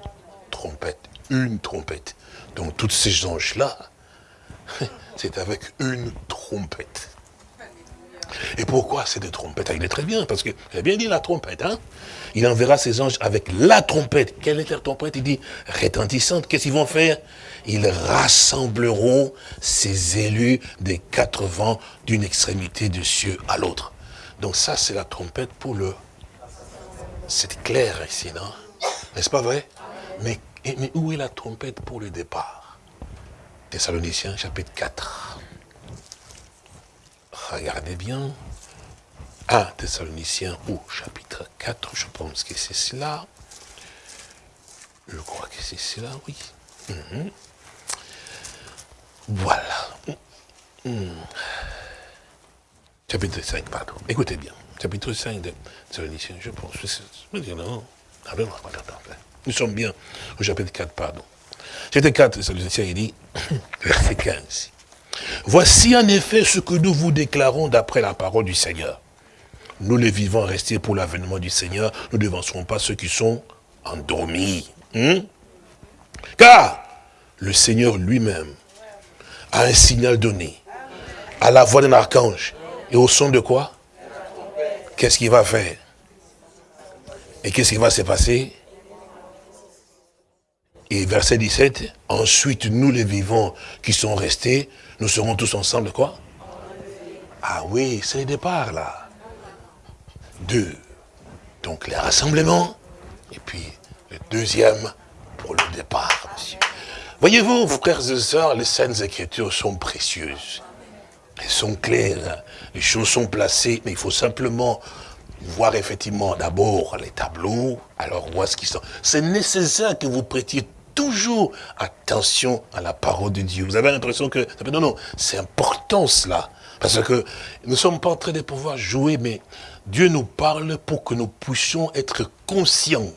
trompette, une trompette. Donc tous ces anges-là, [laughs] c'est avec une trompette. Et pourquoi c'est des trompettes Il est très bien, parce qu'il a bien dit la trompette. Hein? Il enverra ses anges avec la trompette. Quelle est la trompette? Il dit retentissante. Qu'est-ce qu'ils vont faire? Ils rassembleront ses élus des quatre vents d'une extrémité du cieux à l'autre. Donc ça, c'est la trompette pour le... C'est clair ici, non? N'est-ce pas vrai? Mais, mais où est la trompette pour le départ? Thessaloniciens chapitre 4. Regardez bien. 1 Thessaloniciens au chapitre 4, je pense que c'est cela. Je crois que c'est cela, oui. Mhm. Voilà. Mhm. Chapitre 5, pardon. Écoutez bien. Chapitre 5 de Thessaloniciens, je pense. Ah ben, Nous sommes bien au chapitre 4, pardon. Chapitre 4, Thessaloniciens, il dit, [clears throat] verset 15. Voici en effet ce que nous vous déclarons d'après la parole du Seigneur. Nous les vivants restés pour l'avènement du Seigneur, nous ne devancerons pas ceux qui sont endormis. Hmm? Car le Seigneur lui-même a un signal donné à la voix d'un archange et au son de quoi? Qu'est-ce qu'il va faire? Et qu'est-ce qui va se passer? Et verset 17, ensuite nous les vivants qui sont restés, nous serons tous ensemble quoi? Ah oui, c'est le départ là. Deux. Donc les rassemblements, et puis le deuxième pour le départ. Voyez-vous, frères et sœurs, les saintes écritures sont précieuses. Elles sont claires, les choses sont placées, mais il faut simplement voir effectivement d'abord les tableaux, alors voir ce qui sont. C'est nécessaire que vous prêtiez toujours attention à la parole de Dieu. Vous avez l'impression que, non, non, c'est important cela. Parce que nous ne sommes pas en train de pouvoir jouer, mais Dieu nous parle pour que nous puissions être conscients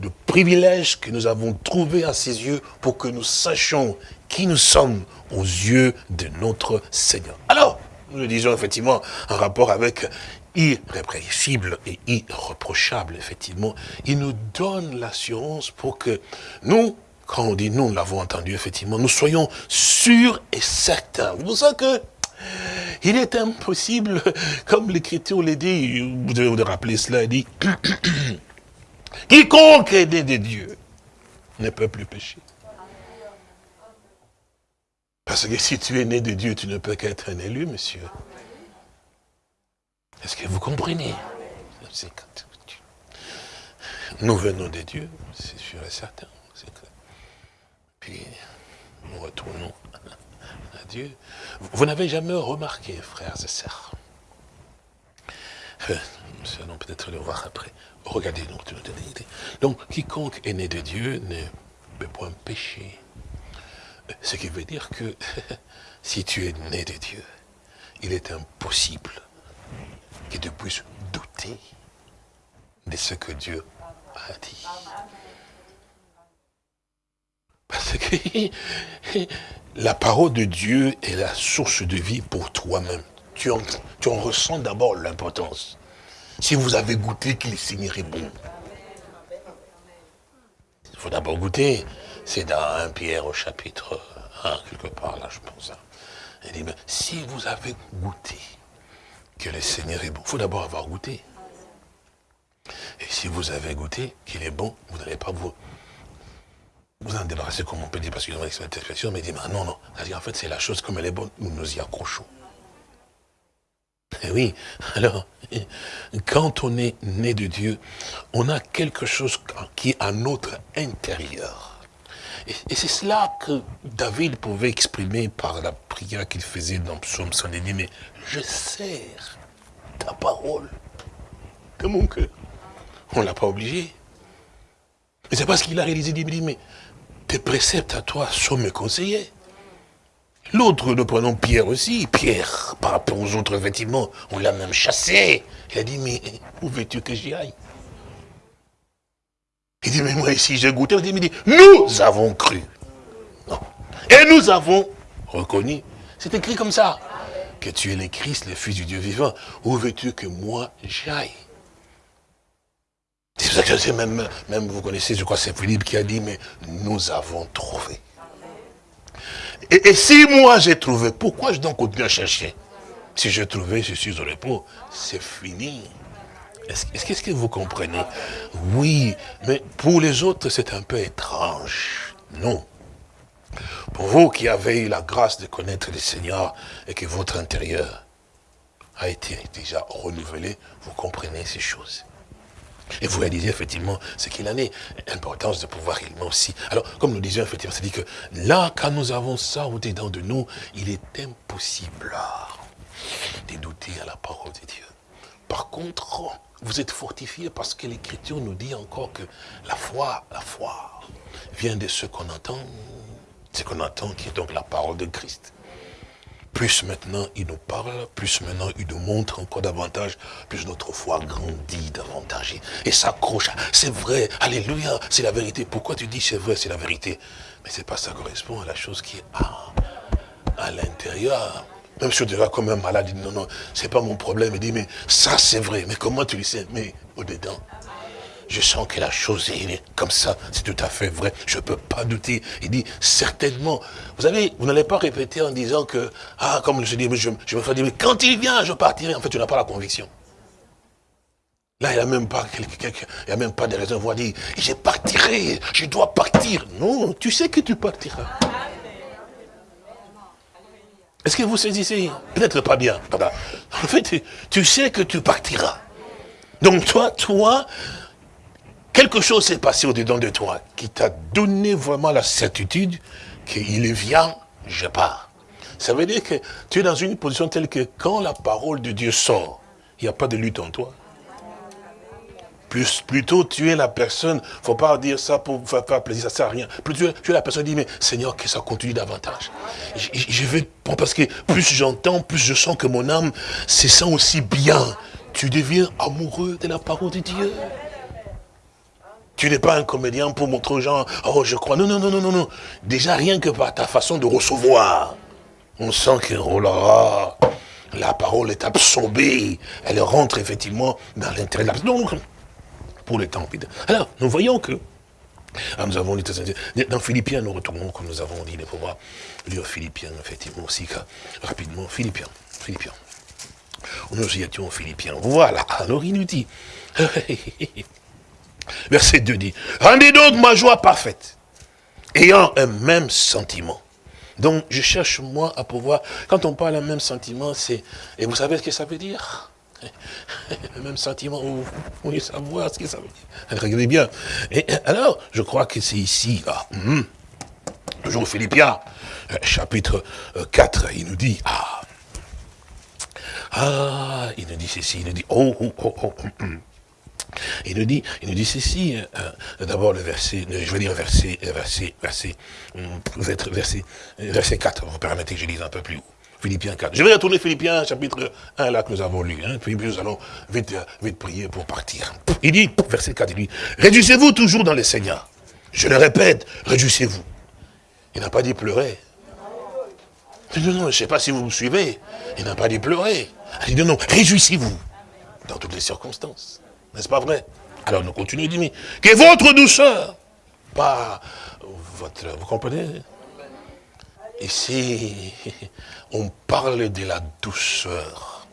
du privilège que nous avons trouvé à ses yeux pour que nous sachions qui nous sommes aux yeux de notre Seigneur. Alors, nous le disons effectivement en rapport avec irrépréhensible et irreprochable, effectivement, il nous donne l'assurance pour que nous, quand on dit nous, l'avons entendu, effectivement, nous soyons sûrs et certains. C'est pour ça que il est impossible, [laughs] comme l'Écriture l'a dit, vous devez vous rappeler cela, il dit, [clears throat] quiconque est né de Dieu ne peut plus pécher. Parce que si tu es né de Dieu, tu ne peux qu'être un élu, monsieur. Est-ce que vous comprenez? Nous venons de Dieu, c'est sûr et certain. Puis, nous retournons à Dieu. Vous n'avez jamais remarqué, frères et sœurs, euh, nous allons peut-être le voir après. Regardez donc, donc quiconque est né de Dieu ne peut point pécher. Ce qui veut dire que [laughs] si tu es né de Dieu, il est impossible que tu puisses douter de ce que Dieu a dit. Parce que [laughs] la parole de Dieu est la source de vie pour toi-même. Tu en, ressens d'abord l'importance. Si vous avez goûté qu'il Seigneur est bon. Il faut d'abord goûter. C'est dans 1 Pierre au chapitre 1, quelque part là, je pense. Hein. Il dit, si vous avez goûté que le Seigneur est bon, il faut d'abord avoir goûté. Et si vous avez goûté qu'il est bon, vous n'allez pas vous, vous en débarrasser comme on peut dire, parce qu'ils ont cette expression, mais dit, non, non. En fait, c'est la chose comme elle est bonne, nous nous y accrochons. Et eh oui, alors, quand on est né de Dieu, on a quelque chose qui est à notre intérieur. Et, c'est cela que David pouvait exprimer par la prière qu'il faisait dans Psaume 110, mais je sers ta parole de mon cœur. On ne l'a pas obligé. Mais c'est parce qu'il a réalisé, il dit, mais tes préceptes à toi sont mes conseillers. L'autre, nous prenons Pierre aussi. Pierre, par rapport aux autres vêtements, on l'a même chassé. Il a dit, mais où veux-tu que j'y aille? Il dit, mais moi ici j'ai goûté. Il dit, nous avons cru. Et nous avons reconnu. C'est écrit comme ça. Que tu es le Christ, le Fils du Dieu vivant. Où veux-tu que moi j'aille? C'est pour ça que même, même, vous connaissez, je crois, c'est Philippe qui a dit, mais nous avons trouvé. Et, si moi j'ai trouvé, pourquoi je dois continuer à chercher? Si j'ai trouvé, je suis au repos, c'est fini. Est-ce que vous comprenez? Oui, mais pour les autres, c'est un peu étrange. Non. Pour vous qui avez eu la grâce de connaître le Seigneur et que votre intérieur a été déjà renouvelé, vous comprenez ces choses. Et vous réalisez effectivement ce qu'il en est. L'importance de pouvoir réellement aussi. Alors, comme nous disions effectivement, c'est-à-dire que là, quand nous avons ça au-dedans de nous, il est impossible de douter à la parole de Dieu. Par contre, vous êtes fortifiés parce que l'Écriture nous dit encore que la foi, la foi, vient de ce qu'on entend, ce qu'on entend qui est donc la parole de Christ plus maintenant il nous parle, plus maintenant il nous montre encore davantage, plus notre foi grandit davantage et s'accroche. C'est vrai, alléluia, c'est la vérité. Pourquoi tu dis c'est vrai, c'est la vérité? Mais c'est pas ça correspond à la chose qui est à, à l'intérieur. Même si on dirait comme un malade, il dit non, non, c'est pas mon problème. Il dit, mais ça c'est vrai. Mais comment tu le sais? Mais au-dedans, je sens que la chose est comme ça, c'est tout à fait vrai, je ne peux pas douter. Il dit, certainement, vous savez, vous n'allez pas répéter en disant que, ah, comme je dis, je, me fais dire, mais quand il vient, je partirai. En fait, tu n'as pas la conviction. Là, il n'y a même pas il a même pas de raison de dire, je partirai, je dois partir. Non, tu sais que tu partiras. Est-ce que vous saisissez? Peut-être pas bien. En fait, tu sais que tu partiras. Donc toi, toi, quelque chose s'est passé au-dedans de toi qui t'a donné vraiment la certitude qu'il vient, je pars. Ça veut dire que tu es dans une position telle que quand la parole de Dieu sort, il n'y a pas de lutte en toi. Plus, plutôt, tu es la personne, faut pas dire ça pour faire, plaisir, ça sert à rien. Plutôt, tu es la personne qui dit, mais Seigneur, que ça continue davantage. Je, je vais, parce que plus j'entends, plus je sens que mon âme se sent aussi bien. Tu deviens amoureux de la parole de Dieu. Tu n'es pas un comédien pour montrer aux gens, oh je crois. Non, non, non, non, non, non. Déjà rien que par ta façon de recevoir. On sent que, oh la parole est absorbée. Elle rentre effectivement dans l'intérêt de Non, pour le temps. Alors, nous voyons que, ah, nous avons dans Philippiens, nous retournons, comme nous avons dit, les pouvoirs, lire Philippiens, effectivement, aussi, rapidement, Philippiens, Philippiens. Nous y étions Philippiens. Voilà, alors il nous dit, [laughs] Verset 2 dit, rendez donc ma joie parfaite, ayant un même sentiment. Donc, je cherche, moi, à pouvoir, quand on parle d'un même sentiment, c'est, et vous savez ce que ça veut dire? [laughs] Le même sentiment, vous voulez savoir ce que ça veut dire. Regardez bien. Et alors, je crois que c'est ici, là, hum, toujours Philippiens, euh, chapitre 4, euh, il nous dit, ah, ah, il nous dit ceci, il nous dit, oh, oh, oh, oh, hum, hum. Il nous dit, il nous dit ceci, euh, euh, d'abord le verset, je veux dire verset, euh, verset, verset, verset, verset 4, vous permettez que je lise un peu plus haut. Philippiens 4. Je vais retourner Philippiens chapitre 1 là que nous avons lu, hein, puis nous allons vite, vite prier pour partir. Il dit, verset 4, il dit, réjouissez-vous toujours dans le Seigneur. Je le répète, réjouissez-vous. Il n'a pas dit pleurer. Non, non, je ne sais pas si vous me suivez. Il n'a pas dit pleurer. Il dit non, non, réjouissez-vous dans toutes les circonstances. N'est-ce pas vrai Alors nous continuons, dit, que votre douceur, pas votre... Vous comprenez? Ici, [laughs] on parle de la douceur.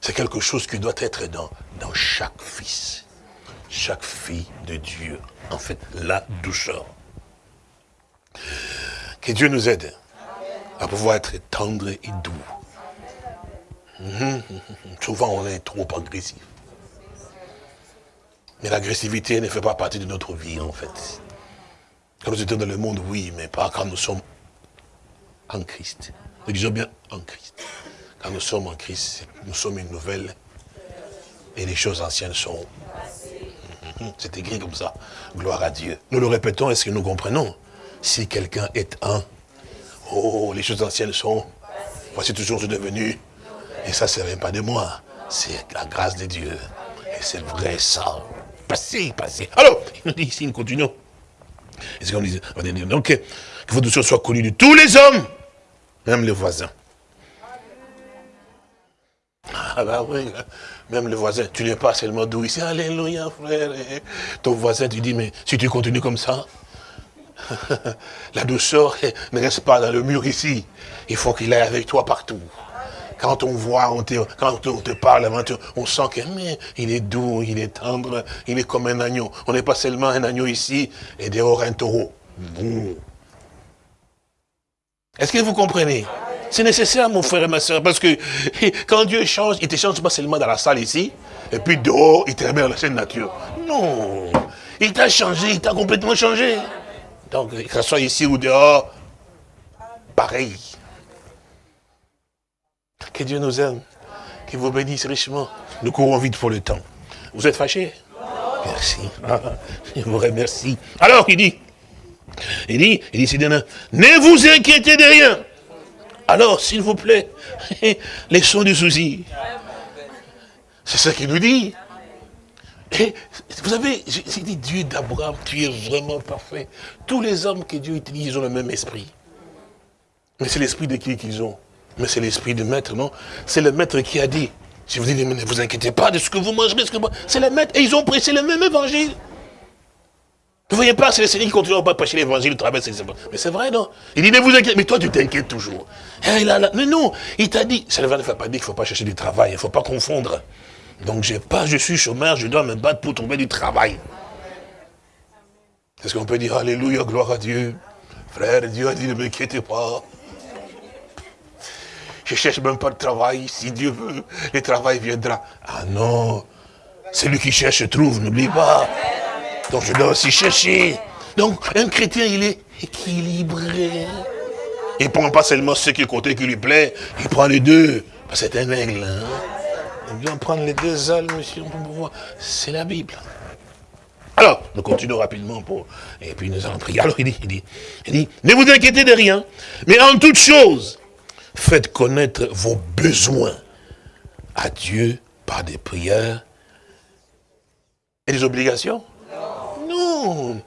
C'est quelque chose qui doit être dans, dans chaque fils, chaque fille de Dieu. En fait, la douceur. Que Dieu nous aide à pouvoir être tendre et doux. Mhm. Souvent, on est trop agressif. Mais l'agressivité ne fait pas partie de notre vie, en fait. Quand nous étions dans le monde, oui, mais pas quand nous sommes en Christ. Nous disons bien en Christ. Quand nous sommes en Christ, nous sommes une nouvelle. Et les choses anciennes sont... Mhm. C'est écrit comme ça. Gloire à Dieu. Nous le répétons, est-ce que nous comprenons? Si quelqu'un est un, oh, les choses anciennes sont... Voici toujours devenu et ça, ce n'est pas de moi. C'est la grâce de Dieu. Et c'est vrai ça. Passez, passez. Alors, il nous dit ici, nous continuons. Et c'est comme dit, donc, que votre chose soit connue de tous les hommes, même les voisins. Ah bah oui, même le voisin, tu n'es pas seulement doux ici, alléluia frère. ton voisin, tu dis, mais si tu continues comme ça, [laughs] la douceur ne reste pas dans le mur ici. Il faut qu'il aille avec toi partout. Quand on voit, on te, quand on te parle, on sent qu'il est doux, il est tendre, il est comme un agneau. On n'est pas seulement un agneau ici et dehors un taureau. Est-ce que vous comprenez? C'est nécessaire, mon frère et ma soeur, parce que [laughs] quand Dieu change, il ne te change pas seulement dans la salle ici, et puis dehors, il te remet dans la scène nature. Non, il t'a changé, il t'a complètement changé. Donc, que ce soit ici ou dehors, pareil. Que Dieu nous aime. Qu'il vous bénisse richement. Nous courons vite pour le temps. Vous êtes fâchés? Merci. [laughs] je vous remercie. Alors, il dit, il dit, il dit, ne vous inquiétez de rien. Alors, s'il vous plaît, [laughs] laissons du souci. C'est ça qu'il nous dit. Et vous savez, j'ai dit Dieu d'Abraham, tu es vraiment parfait. Tous les hommes que Dieu utilise, ont le même esprit. Mais c'est l'esprit de qui qu'ils ont mais c'est l'esprit du maître, non? C'est le maître qui a dit. Si vous dites, ne vous inquiétez pas de ce que vous mangerez, ce que c'est le maître. Et ils ont prêché le même évangile. Vous voyez pas, c'est le Seigneur qui continue à pas prêcher l'évangile, Mais c'est vrai, non? Il dit, ne vous inquiétez Mais toi, tu t'inquiètes toujours. Eh, mais non, il t'a dit, ça ne veut pas dire qu'il ne faut pas chercher du travail, il ne faut pas confondre. Donc, pas, je suis chômeur, je dois me battre pour trouver du travail. Est-ce qu'on peut dire, Alléluia, gloire à Dieu Frère, Dieu a dit, ne m'inquiétez pas. Je cherche même pas de travail. Si Dieu veut, le travail viendra. Ah non. Celui qui cherche trouve, n'oublie pas. Donc je dois aussi chercher. Donc un chrétien, il est équilibré. Il ne prend pas seulement ce qui côté qui lui plaît, il prend les deux. C'est un aigle. Hein? Il doit prendre les deux ailes, monsieur. C'est la Bible. Alors, nous continuons rapidement pour... Et puis nous allons prier. Alors il dit, il dit, il dit, ne vous inquiétez de rien, mais en toute chose, Faites connaître vos besoins à Dieu par des prières et des obligations Non.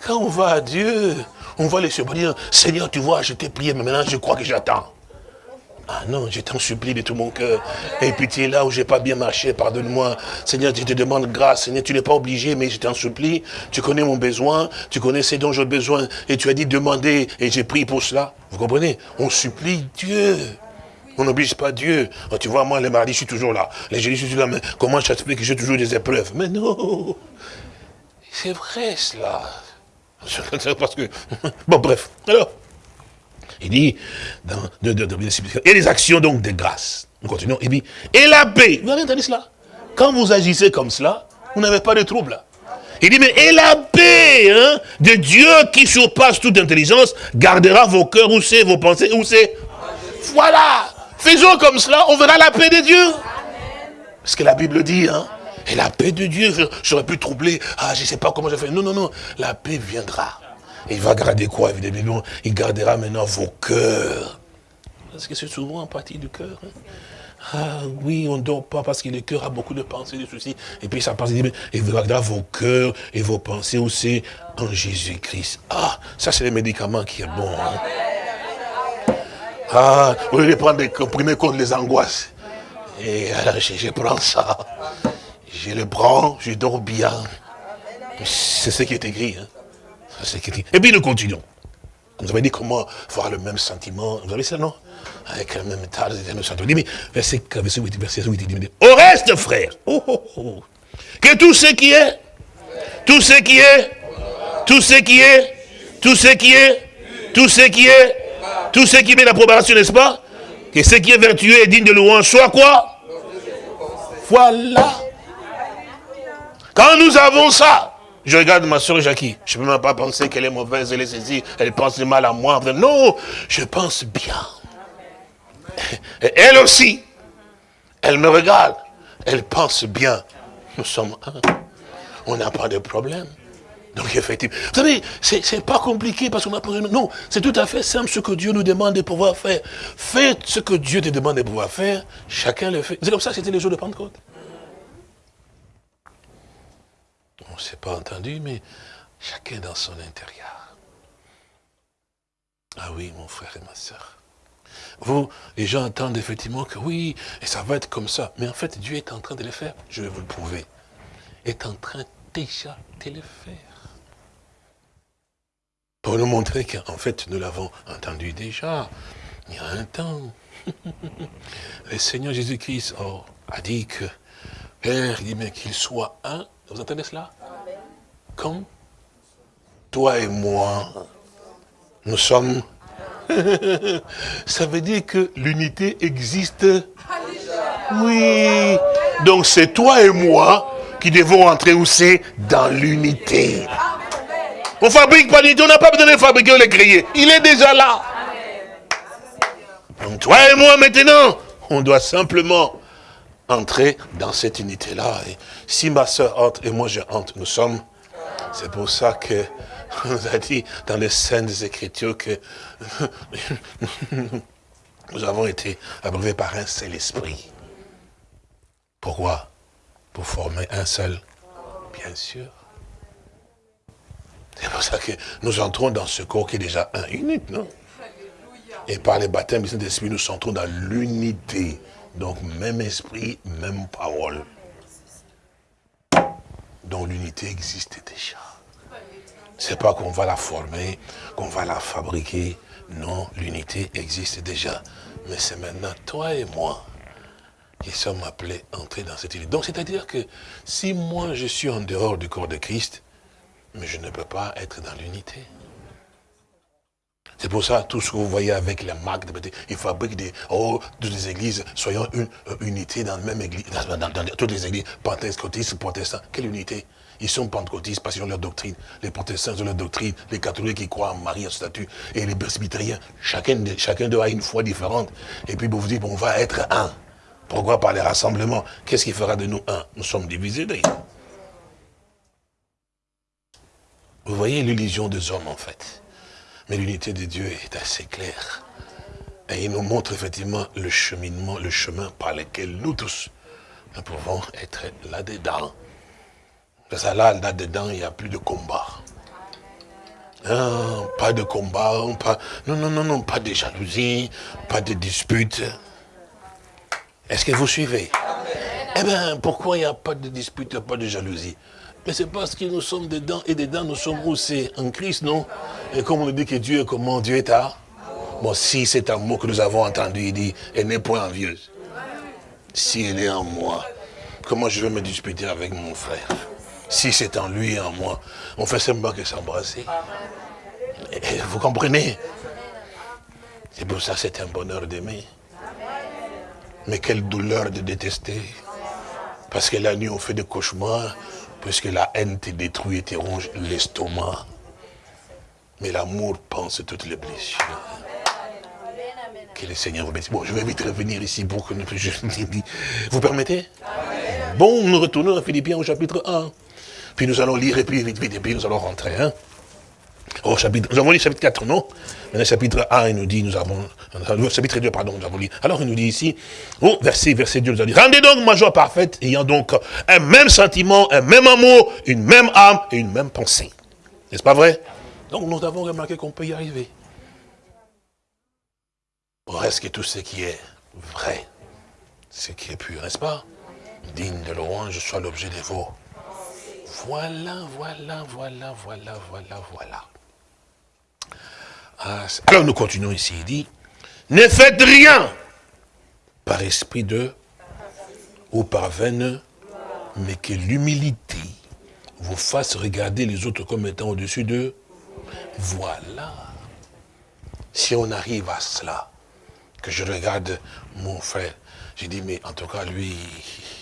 Quand on va à Dieu, on va les dire, Seigneur, tu vois, je t'ai prié, mais maintenant je crois que j'attends. Ah non, je t'en supplie de tout mon cœur. Et puis tu es là où j'ai pas bien marché, pardonne-moi. Seigneur, je te demande grâce. Seigneur, tu n'es pas obligé, mais je t'en supplie. Tu connais mon besoin, tu connais ce dont j'ai besoin. Et tu as dit demander, et j'ai pris pour cela. Vous comprenez? On supplie Dieu. On n'oblige pas Dieu. Oh, tu vois, moi, le mardi, je suis toujours là. Les jeudis, je suis toujours là. Mais comment je t'explique que j'ai toujours des épreuves? Mais non C'est vrai, cela. [laughs] Parce que... [laughs] Bon, bref. Alors, il dit, et les actions donc de grâce. Nous continuons, il dit, et la paix. Vous avez entendu cela? Quand vous agissez comme cela, vous n'avez pas de trouble. Il dit, mais et la paix hein, de Dieu qui surpasse toute intelligence, gardera vos cœurs où c'est, vos pensées? Où c'est? Voilà. Faisons comme cela, on verra la paix de Dieu. Ce que la Bible dit, hein. Et la paix de Dieu, j'aurais pu troubler, ah, je ne sais pas comment je fais. Non, non, non, la paix viendra il va garder quoi, évidemment? Il gardera maintenant vos cœurs. Parce que c'est souvent en partie du cœur. Hein. Ah oui, on ne dort pas parce que le cœur a beaucoup de pensées, de soucis. Et puis ça passe, il voilà vos cœurs et vos pensées aussi en Jésus-Christ. Ah, ça c'est le médicament qui est bon. Hein. Ah, vous voulez prendre des comprimés contre les angoisses. Et alors, je, je prends ça. Je le prends, je dors bien. C'est ce qui est écrit. Hein. Et puis nous continuons. Vous avez dit comment voir le même sentiment. Vous avez ça, non? Avec le même état, le sentiment. Verset, verset 8, verset 8, il dit, au reste, frère, oh, oh, oh, que tout ce qui est, tout ce qui est, tout ce qui est, tout ce qui est, tout ce qui est, tout ce qui met l'approbation, n'est-ce pas? Que ce qui est vertueux et digne de louange soit quoi? Voilà. Quand nous avons ça, je regarde ma soeur Jackie. Je ne peux même pas penser qu'elle est mauvaise, elle est saisie, elle pense du mal à moi. Non, je pense bien. Et elle aussi, elle me regarde. Elle pense bien. Nous sommes un. On n'a pas de problème. Donc effectivement, vous savez, c'est pas compliqué parce qu'on a posé... Non, c'est tout à fait simple ce que Dieu nous demande de pouvoir faire. Faites ce que Dieu te demande de pouvoir faire, chacun le fait. C'est comme ça que c'était les jours de Pentecôte. On ne s'est pas entendu, mais chacun dans son intérieur. Ah oui, mon frère et ma soeur. Vous, les gens entendent effectivement que oui, et ça va être comme ça. Mais en fait, Dieu est en train de le faire. Je vais vous le prouver. Est en train déjà de le faire. Pour nous montrer qu'en fait, nous l'avons entendu déjà, il y a un temps. [laughs] le Seigneur Jésus-Christ oh, a dit que, Père, il dit, mais qu'il soit un. Vous entendez cela? Comme toi et moi, nous sommes... [laughs] Ça veut dire que l'unité existe. Oui. Donc c'est toi et moi qui devons entrer où c'est Dans l'unité. On fabrique pas d'unité, on n'a pas besoin de fabriquer ou de créer. Il est déjà là. Donc toi et moi maintenant, on doit simplement entrer dans cette unité-là. Si ma soeur entre et moi je entre, nous sommes c'est pour ça que nous a dit dans les scènes des Écritures que nous avons été abreuvés par un seul esprit. Pourquoi? Pour former un seul, bien sûr. C'est pour ça que nous entrons dans ce corps qui est déjà un unique, non? Et par les baptêmes du Saint-Esprit, nous entrons dans l'unité. Donc, même esprit, même parole dont l'unité existe déjà. C'est pas qu'on va la former, qu'on va la fabriquer. Non, l'unité existe déjà. Mais c'est maintenant toi et moi qui sommes appelés à entrer dans cette unité. Donc c'est-à-dire que si moi je suis en dehors du corps de Christ, mais je ne peux pas être dans l'unité. C'est pour ça, tout ce que vous voyez avec les marques, ils fabriquent des, oh, toutes les églises, soyons une unité dans la même église, dans, toutes les églises, pentecôtistes, protestants. Quelle unité? Ils sont pentecôtistes parce qu'ils ont leur doctrine. Les protestants ont leur doctrine. Les catholiques qui croient en Marie, en statut. Et les presbytériens, chacun, chacun doit avoir une foi différente. Et puis, vous vous dites, on va être un. Pourquoi par les rassemblements? Qu'est-ce qui fera de nous un? Nous sommes divisés. Vous voyez l'illusion des hommes en fait. Mais l'unité de Dieu est assez claire. Et il nous montre effectivement le cheminement, le chemin par lequel nous tous, nous pouvons être là-dedans. Parce que là, là-dedans, il n'y a plus de combat. Non, pas de combat, pas, non, non, non, non, pas de jalousie, pas de dispute. Est-ce que vous suivez? Eh bien, pourquoi il n'y a pas de dispute, pas de jalousie? Mais c'est parce que nous sommes dedans, et dedans nous sommes aussi en Christ, non? Et comme on dit que Dieu est comment Dieu est à Bon, si c'est un mot que nous avons entendu, il dit, elle n'est point envieuse. Si elle est en moi, comment je vais me disputer avec mon frère? Si c'est en lui et en moi, on fait semblant que s'embrasser. Vous comprenez? C'est pour ça que c'est un bonheur d'aimer. Mais quelle douleur de détester. Parce que la nuit, on fait des cauchemars, puisque la haine te détruit et te ronge l'estomac. Mais l'amour pense toutes les blessures. Que le Seigneur vous bénisse. Bon, je vais vite revenir ici pour que nous... [laughs] Vous permettez? Bon, nous retournons à Philippiens au chapitre 1. Puis nous allons lire et puis vite, vite, et puis nous allons rentrer. Hein? Au chapitre, nous avons lu chapitre 4, non? Maintenant, chapitre 1, il nous dit, nous avons, chapitre 2, pardon, nous avons lu. Alors, il nous dit ici, oh, verset, verset 2, nous a dit, rendez donc ma joie parfaite, ayant donc un même sentiment, un même amour, une même âme et une même pensée. N'est-ce pas vrai? Donc, nous avons remarqué qu'on peut y arriver. Reste que tout ce qui est vrai, ce qui est pur, n'est-ce pas? Digne de louange soit l'objet des vos. Voilà, voilà, voilà, voilà, voilà, voilà. Alors nous continuons ici, il dit, ne faites rien par esprit de ou par veine, mais que l'humilité vous fasse regarder les autres comme étant au-dessus d'eux. Voilà. Si on arrive à cela, que je regarde mon frère, j'ai dit, mais en tout cas, lui,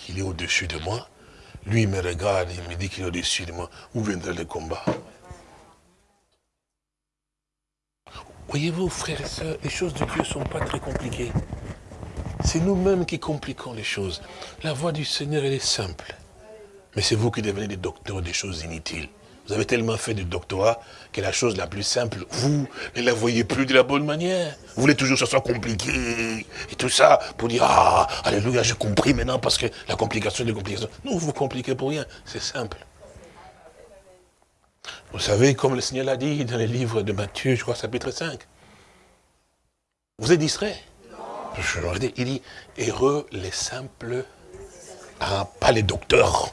il est au-dessus de moi. Lui, il me regarde, il me dit qu'il est au-dessus de moi. Où viendrait le combat? Voyez-vous, frères et sœurs, les choses de Dieu ne sont pas très compliquées. C'est nous-mêmes qui compliquons les choses. La voix du Seigneur, elle est simple. Mais c'est vous qui devenez des docteurs des choses inutiles. Vous avez tellement fait de doctorat que la chose la plus simple, vous ne la voyez plus de la bonne manière. Vous voulez toujours que ce soit compliqué et tout ça pour dire, ah, alléluia, j'ai compris maintenant parce que la complication des complications. Non, vous vous compliquez pour rien, c'est simple. Vous savez, comme le Seigneur l'a dit dans les livres de Matthieu, je crois, chapitre 5. Vous êtes distrait Il dit, heureux les simples, ah, pas les docteurs.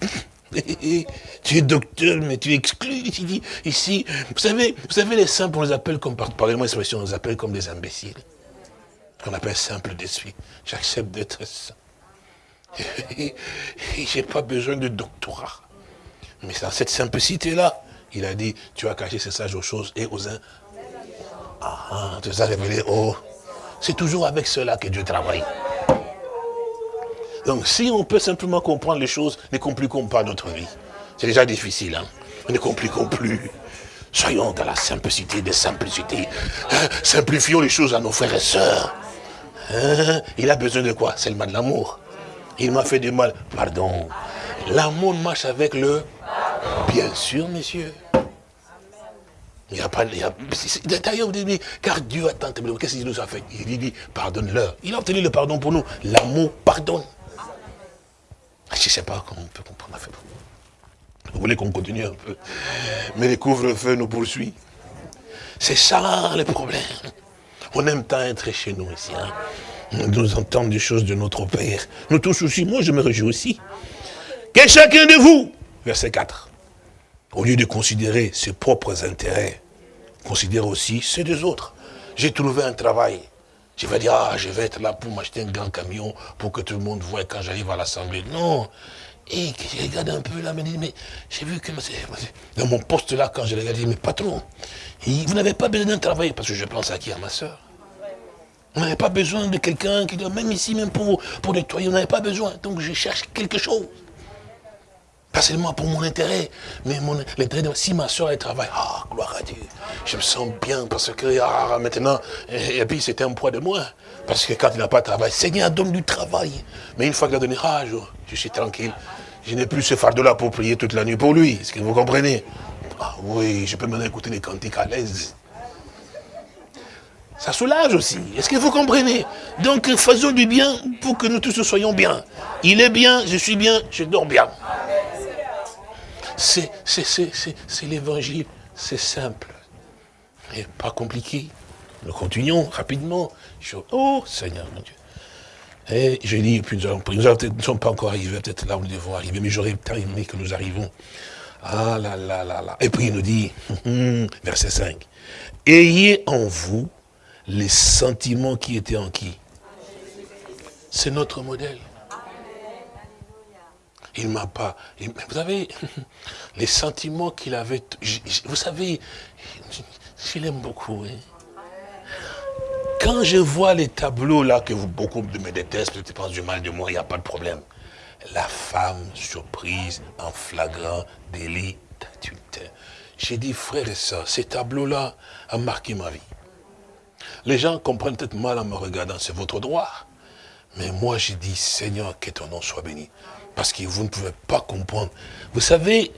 [laughs] tu es docteur, mais tu exclus. dit, ici, vous savez, vous savez, les simples, on les appelle comme, pardonnez-moi on les appelle comme des imbéciles. On appelle simple d'esprit. J'accepte d'être saint. [laughs] J'ai pas besoin de doctorat. Mais dans cette simplicité-là, il a dit, tu as caché ces sages aux choses et aux uns. Ah, ah tu as révélé oh. C'est toujours avec cela que Dieu travaille. Donc si on peut simplement comprendre les choses, ne compliquons pas notre vie. C'est déjà difficile, hein. Ne compliquons plus. Soyons dans la simplicité des simplicités. Hein, simplifions les choses à nos frères et sœurs. Hein, il a besoin de quoi? Seulement de l'amour. Il m'a fait du mal. Pardon. L'amour marche avec le... Bien sûr, messieurs. Il n'y a pas... D'ailleurs, vous dites, car Dieu a tant. Qu'est-ce qu'il nous a fait? Il dit, pardonne-leur. Il a obtenu le pardon pour nous. L'amour pardonne. Ah, je ne sais pas comment on peut comprendre. Vous voulez qu'on continue un peu? Mais les couvre-feu nous poursuit. C'est ça le problème. On aime tant être chez nous ici. Hein. Nous entendre des choses de notre Père. Nous tous aussi, moi je me réjouis aussi. Que chacun de vous, verset 4, au lieu de considérer ses propres intérêts, considère aussi ceux des autres. J'ai trouvé un travail. Je vais dire, ah, je vais être là pour m'acheter un grand camion pour que tout le monde voit quand j'arrive à l'Assemblée. Non. Et je regarde un peu là, mais, mais j'ai vu que dans mon poste là, quand je regarde, mais patron, vous n'avez pas besoin d'un travail, parce que je pense à qui À ma soeur. Vous n'avez pas besoin de quelqu'un qui doit, même ici, même pour, pour nettoyer, vous n'avez pas besoin. Donc je cherche quelque chose. Pas seulement pour mon intérêt, mais l'intérêt de si ma soeur elle travaille. Ah, gloire à Dieu. Je me sens bien parce que ah, maintenant, et, puis c'était un poids de moins. Parce que quand il n'a pas de travail, Seigneur donne du travail. Mais une fois qu'il a donné, ah, je, suis tranquille. Je n'ai plus ce fardeau-là pour prier toute la nuit pour lui. Est-ce que vous comprenez? Ah oui, je peux maintenant écouter les cantiques à l'aise. Ça soulage aussi. Est-ce que vous comprenez? Donc faisons du bien pour que nous tous soyons bien. Il est bien, je suis bien, je dors bien. C'est l'évangile, c'est simple. Et pas compliqué. Nous continuons rapidement. oh Seigneur mon Dieu. Et je dis, puis nous ne sommes pas encore arrivés, peut-être là où nous devons arriver, mais j'aurais tant aimé que nous arrivons. Ah là là là là. Et puis il nous dit, verset 5, Ayez en vous les sentiments qui étaient en qui? C'est notre modèle. Il m'a pas... Vous savez, [laughs] les sentiments qu'il avait... Vous savez, je l'aime beaucoup. Hein. Quand je vois les tableaux là, que vous, beaucoup me détestent, tu penses du mal de moi, il n'y a pas de problème. La femme surprise en flagrant délit d'adultère. J'ai dit, frère et soeur, ces tableaux-là ont marqué ma vie. Les gens comprennent peut-être mal en me regardant, c'est votre droit. Mais moi, j'ai dit, Seigneur, que ton nom soit béni parce que vous ne pouvez pas comprendre. Vous savez,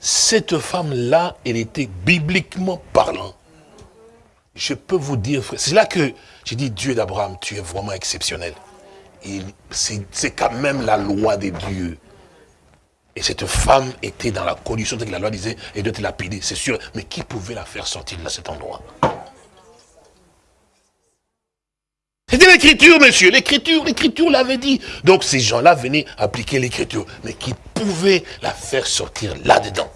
cette femme-là, elle était bibliquement parlant. Je peux vous dire, c'est là que j'ai dit, Dieu d'Abraham, tu es vraiment exceptionnel. C'est quand même la loi des dieux. Et cette femme était dans la condition que la loi disait, elle doit être lapidée, c'est sûr. Mais qui pouvait la faire sortir de cet endroit? C'était l'écriture, monsieur. L'écriture, l'écriture l'avait dit. Donc ces gens-là venaient appliquer l'écriture. Mais qui pouvait la faire sortir là-dedans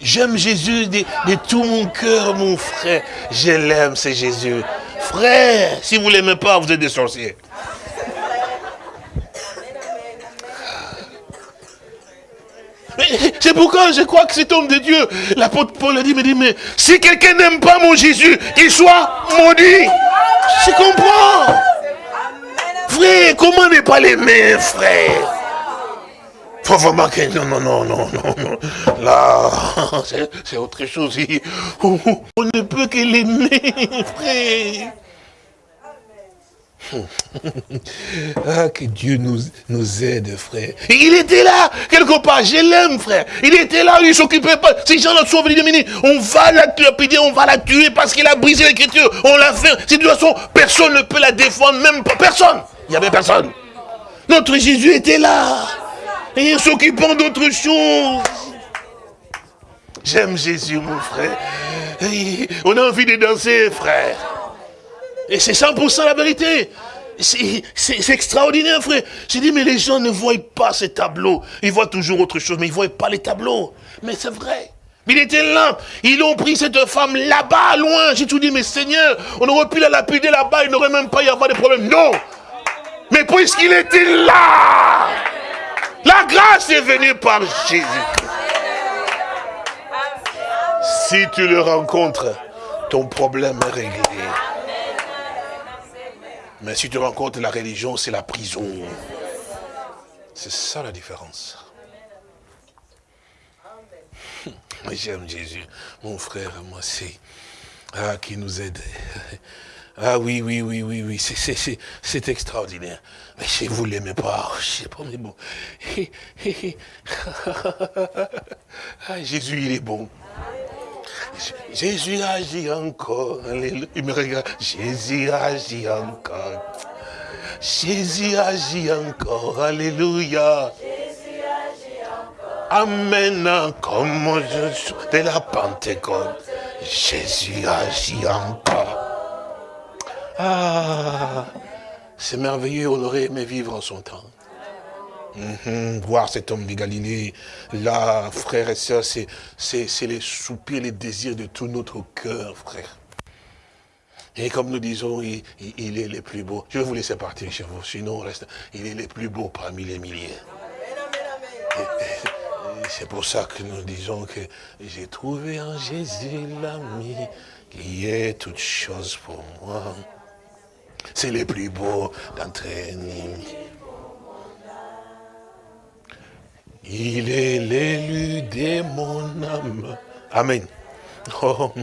J'aime Jésus de, tout mon cœur, mon frère. Je l'aime, c'est Jésus. Frère, si vous ne l'aimez pas, vous êtes des sorciers. C'est pourquoi je crois que cet homme de Dieu, l'apôtre Paul a dit, mais, si quelqu'un n'aime pas mon Jésus, qu'il soit maudit. Je comprends? Frère, comment ne pas l'aimer, frère? Faut vraiment que... Non, non, non, non, non, non. Là, [laughs] c'est autre chose. On ne peut que l'aimer, frère. Ah, que Dieu nous, nous aide, frère. il était là, quelque part, je l'aime, frère. Il était là, il ne s'occupait pas. Ces gens-là sont venus diminuer. On va la tuer, on va la tuer parce qu'il a brisé l'écriture. On l'a fait. De toute façon, personne ne peut la défendre, même pas personne. Il n'y avait personne. Notre Jésus était là. Et s'occupant d'autre chose. J'aime Jésus, mon frère. on a envie de danser, frère. Et c'est 100% la vérité. C'est extraordinaire, frère. J'ai dit, mais les gens ne voient pas ces tableaux. Ils voient toujours autre chose, mais ils ne voient pas les tableaux. Mais c'est vrai. Il était là. Ils ont pris cette femme là-bas, loin. J'ai tout dit, mais Seigneur, on aurait pu la lapider là-bas, il n'aurait même pas y avoir de problème. Non. Mais puisqu'il était là, la grâce est venue par Jésus. Si tu le rencontres, ton problème est réglé. Mais si tu rencontres la religion, c'est la prison. C'est ça la différence. J'aime Jésus. Mon frère, moi, c'est... Ah, qui nous aide. Ah oui, oui, oui, oui, oui, c'est extraordinaire. Mais si vous ne l'aimez pas, je sais pas, mais bon. [laughs] Ah, Jésus, il est bon. Jésus agit encore. Il me regarde. Jésus agit encore. Jésus agit encore. Alléluia. Amen. Comme je de la Pentecôte. Jésus agit encore. Ah, c'est merveilleux, on aurait aimé vivre en son temps. Mhm, voir cet homme de Galilée, là, frères et sœurs, c'est les soupirs, les désirs de tout notre cœur, frère. Et comme nous disons, il, est le plus beau. Je vais vous laisser partir chez vous, sinon reste. Il est le plus beau parmi les milliers. C'est pour ça que nous disons que j'ai trouvé en Jésus l'ami qui est toute chose pour moi. C'est le plus beau d'entre nous. Il est l'élu de mon âme. Amen. [laughs] Oh,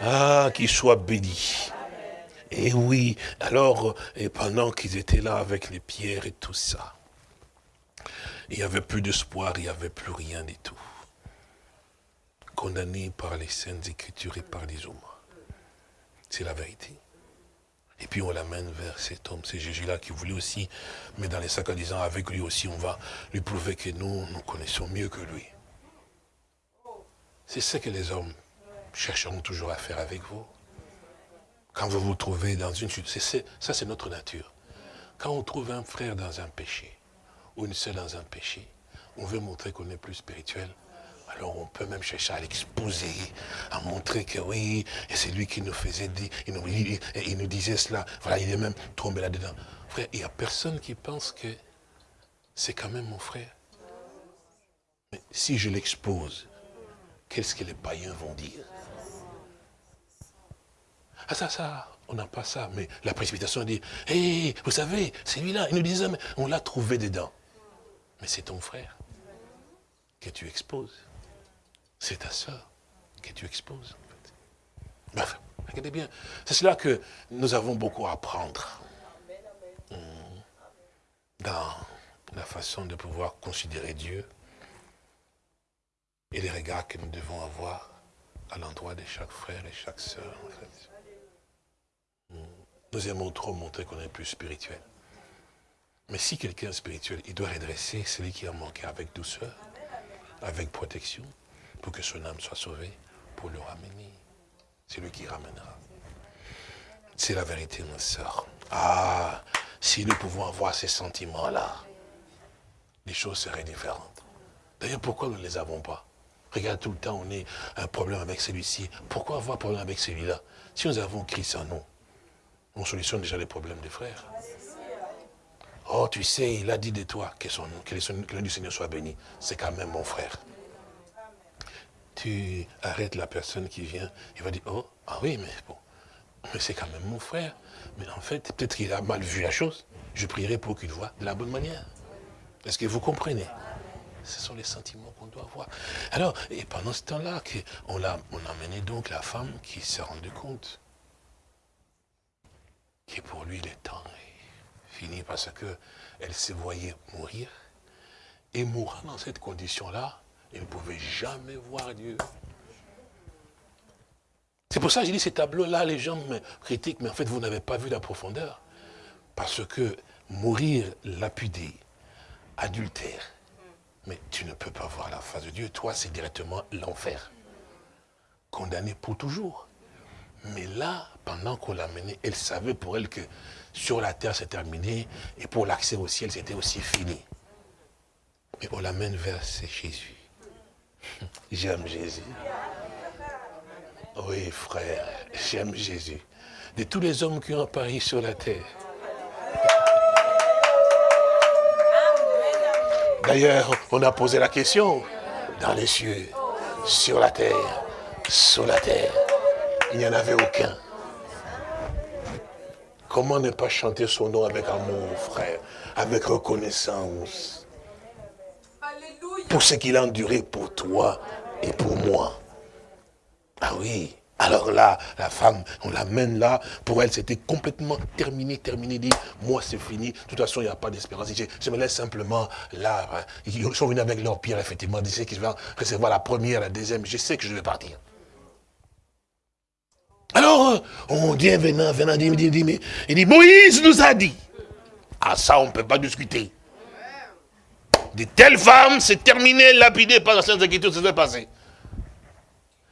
ah, qu'il soit béni. Et oui, alors, et pendant qu'ils étaient là avec les pierres et tout ça, il n'y avait plus d'espoir, il n'y avait plus rien du tout. Condamné par les saintes écritures et par les hommes. C'est la vérité. Et puis on l'amène vers cet homme, c'est Jésus-là qui voulait aussi, mais dans les sacs en disant, avec lui aussi, on va lui prouver que nous, nous connaissons mieux que lui. C'est ce que les hommes chercheront toujours à faire avec vous. Quand vous vous trouvez dans une ça c'est notre nature. Quand on trouve un frère dans un péché, ou une sœur dans un péché, on veut montrer qu'on est plus spirituel, alors on peut même chercher à l'exposer, à montrer que oui, et c'est lui qui nous faisait dire, il nous, disait cela. Voilà, il est même tombé là-dedans. Frère, il n'y a personne qui pense que c'est quand même mon frère. Mais si je l'expose, qu'est-ce que les païens vont dire? Ah ça, ça, on n'a pas ça. Mais la précipitation dit, hé, vous savez, c'est lui-là. Il nous disait, mais on l'a trouvé dedans. Mais c'est ton frère que tu exposes. C'est ta soeur que tu exposes. En fait. regardez bien, c'est cela que nous avons beaucoup à apprendre. Hmm. Dans la façon de pouvoir considérer Dieu. et les regards que nous devons avoir à l'endroit de chaque frère et chaque sœur. Nous aimons trop montrer qu'on est plus spirituel. Mais si quelqu'un est spirituel, il doit redresser celui qui a manqué avec douceur, avec protection, pour que son âme soit sauvée, pour le ramener. C'est lui qui ramènera. C'est la vérité, ma soeur. Ah, si nous pouvons avoir ces sentiments-là, les choses seraient différentes. D'ailleurs, pourquoi nous ne les avons pas? Regarde, tout le temps, on a un problème avec celui-ci. Pourquoi avoir un problème avec celui-là? Si nous avons Christ en nous, on solutionne déjà les problèmes des frères. Oh, tu sais, il a dit de toi que, son, que le nom du Seigneur soit béni. C'est quand même mon frère. Tu arrêtes la personne qui vient, il va dire, oh, ah oui, mais bon, mais c'est quand même mon frère. Mais en fait, peut-être qu'il a mal vu la chose. Je prierai pour qu'il voit de la bonne manière. Est-ce que vous comprenez? Ce sont les sentiments qu'on doit avoir. Alors, et pendant ce temps-là, on a, on a mené donc la femme qui s'est rendue compte que pour lui, le temps est fini parce qu'elle se voyait mourir. Et mourant dans cette condition-là, elle ne pouvait jamais voir Dieu. C'est pour ça que j'ai dit ces tableaux-là, les gens me critiquent, mais en fait, vous n'avez pas vu la profondeur. Parce que mourir lapidé, adultère, mais tu ne peux pas voir la face de Dieu. Toi, c'est directement l'enfer. Condamné pour toujours. Mais là, pendant qu'on l'a menée, elle savait pour elle que sur la terre, c'est terminé, et pour l'accès au ciel, c'était aussi fini. Mais on l'amène vers Jésus. J'aime Jésus. Oui, frère, j'aime Jésus. De tous les hommes qui ont apparu sur la terre. D'ailleurs, on a posé la question dans les cieux, sur la terre, sur la terre. Il n'y en avait aucun. Comment ne pas chanter son nom avec amour, frère, avec reconnaissance? Pour ce qu'il a enduré pour toi et pour moi. Ah oui. Alors là, la femme, on l'amène là, pour elle, c'était complètement terminé, terminé, dit, moi c'est fini, de toute façon, il n'y a pas d'espérance. Je, me laisse simplement là, hein. ils sont venus avec leur pierre, effectivement, ils qu'ils vont recevoir la première, la deuxième, je sais que je vais partir. Alors, on dit, venant, venant, dit, dit, dit, il dit, Moïse nous a dit. Ah, ça, on ne peut pas discuter. De telles femmes, c'est terminé, lapidé par la Sainte Écriture, c'est passé.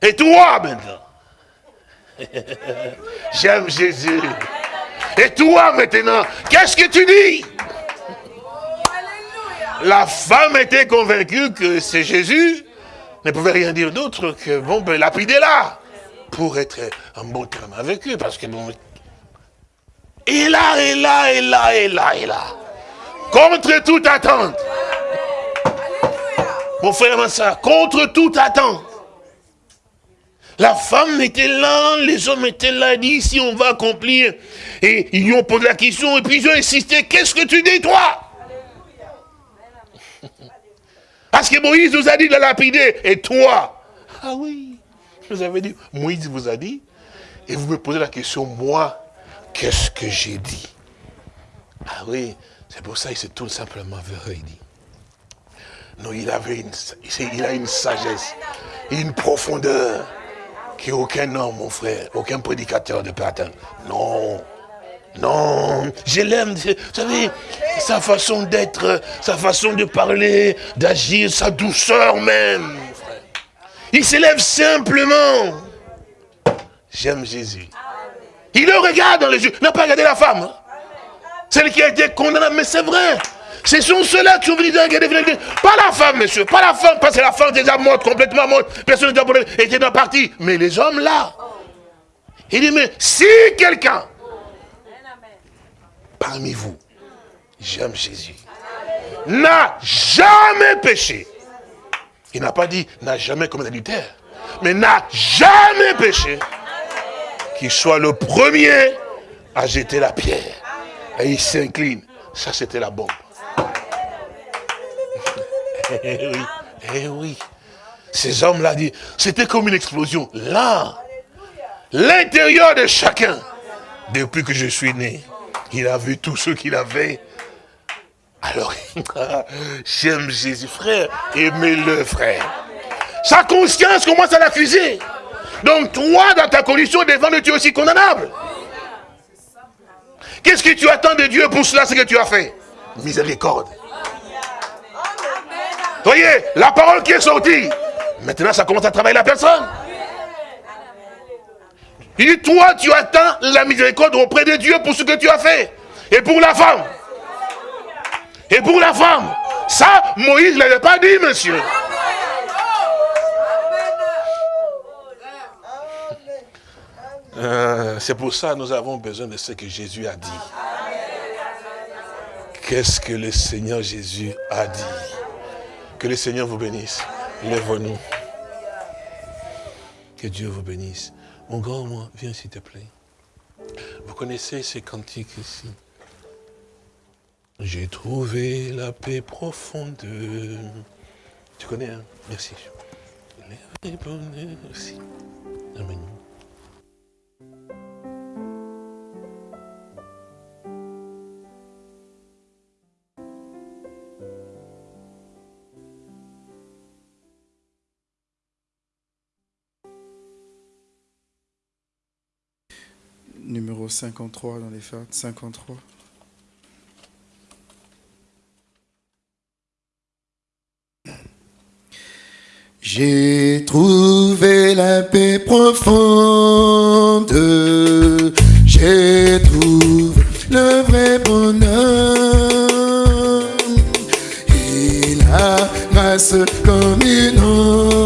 Et toi maintenant? [laughs] J'aime Jésus. Et toi maintenant, qu'est-ce que tu dis? La femme était convaincue que c'est Jésus, ne pouvait rien dire d'autre que, bon, ben, lapider là, pour être en bon terme avec eux, parce que bon... Et là, et là, et là, et là, et là. Contre toute attente. Mon frère ça, contre toute attente. La femme était là, les hommes étaient là, ils disent, si on va accomplir. Et ils lui ont posé la question, et puis ils ont insisté, qu'est-ce que tu dis, toi? Parce que Moïse nous a dit de la lapider, et toi? Ah oui, vous avez dit, Moïse vous a dit, et vous me posez la question, moi, qu'est-ce que j'ai dit? Ah oui, c'est pour ça qu'il s'est tout simplement vers il dit. Non, il avait une, il a une sagesse, une profondeur qu'aucun homme, mon frère, aucun prédicateur ne peut atteindre. Non. Non, je l'aime, vous savez, sa façon d'être, sa façon de parler, d'agir, sa douceur même. Il s'élève simplement. J'aime Jésus. Il le regarde dans les yeux. N'a pas regardé la femme. Celle qui a été condamnée, mais c'est vrai. Ce sont ceux-là qui sont venus dans Pas la femme, monsieur. Pas la femme, parce que la femme est déjà morte, complètement morte. Personne n'est était dans partie. Mais les hommes là. Il dit, mais si quelqu'un, parmi vous, j'aime Jésus, n'a jamais péché. Il n'a pas dit, n'a jamais commis l'adultère. Mais n'a jamais péché. Qu'il soit le premier à jeter la pierre. Et il s'incline. Ça, c'était la bombe. Eh oui, eh oui. Ces hommes-là dit, c'était comme une explosion. Là, l'intérieur de chacun, depuis que je suis né, il a vu tout ce qu'il avait. Alors, [laughs] j'aime Jésus, frère, aimez-le, frère. Sa conscience commence à l'accuser. Donc toi, dans ta condition devant Dieu, tu es aussi condamnable. Qu'est-ce que tu attends de Dieu pour cela, ce que tu as fait? Miséricorde. Voyez, la parole qui est sortie, maintenant ça commence à travailler la personne. Il dit, toi, tu attends la miséricorde auprès de Dieu pour ce que tu as fait. Et pour la femme. Et pour la femme. Ça, Moïse ne l'avait pas dit, monsieur. Euh, c'est pour ça que nous avons besoin de ce que Jésus a dit. Qu'est-ce que le Seigneur Jésus a dit? Que le Seigneur vous bénisse. Lève-nous. Que Dieu vous bénisse. Mon grand, moi, viens s'il te plaît. Vous connaissez ces cantiques ici? J'ai trouvé la paix profonde. Tu connais, hein? Merci. Merci. Amen. Numéro 53 dans les fêtes, 53. J'ai trouvé la paix profonde, j'ai trouvé le vrai bonheur. Et la grâce comme une onde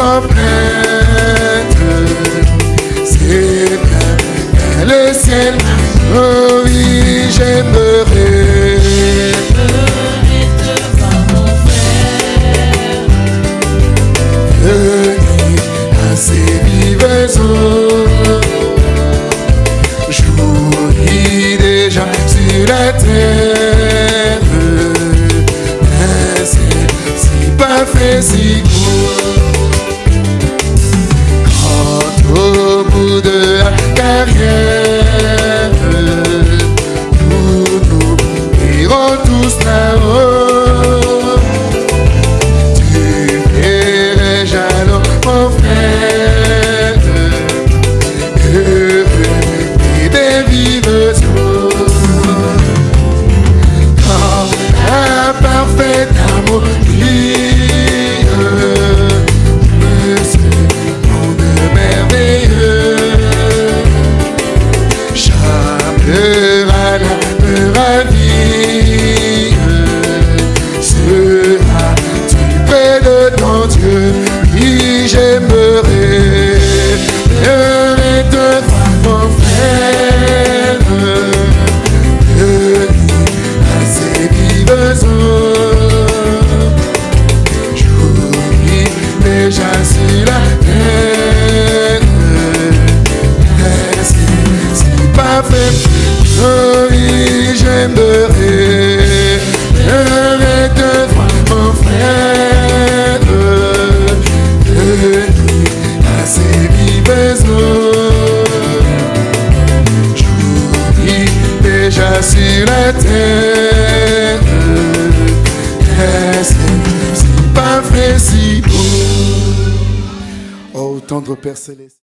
Jésus sans c'est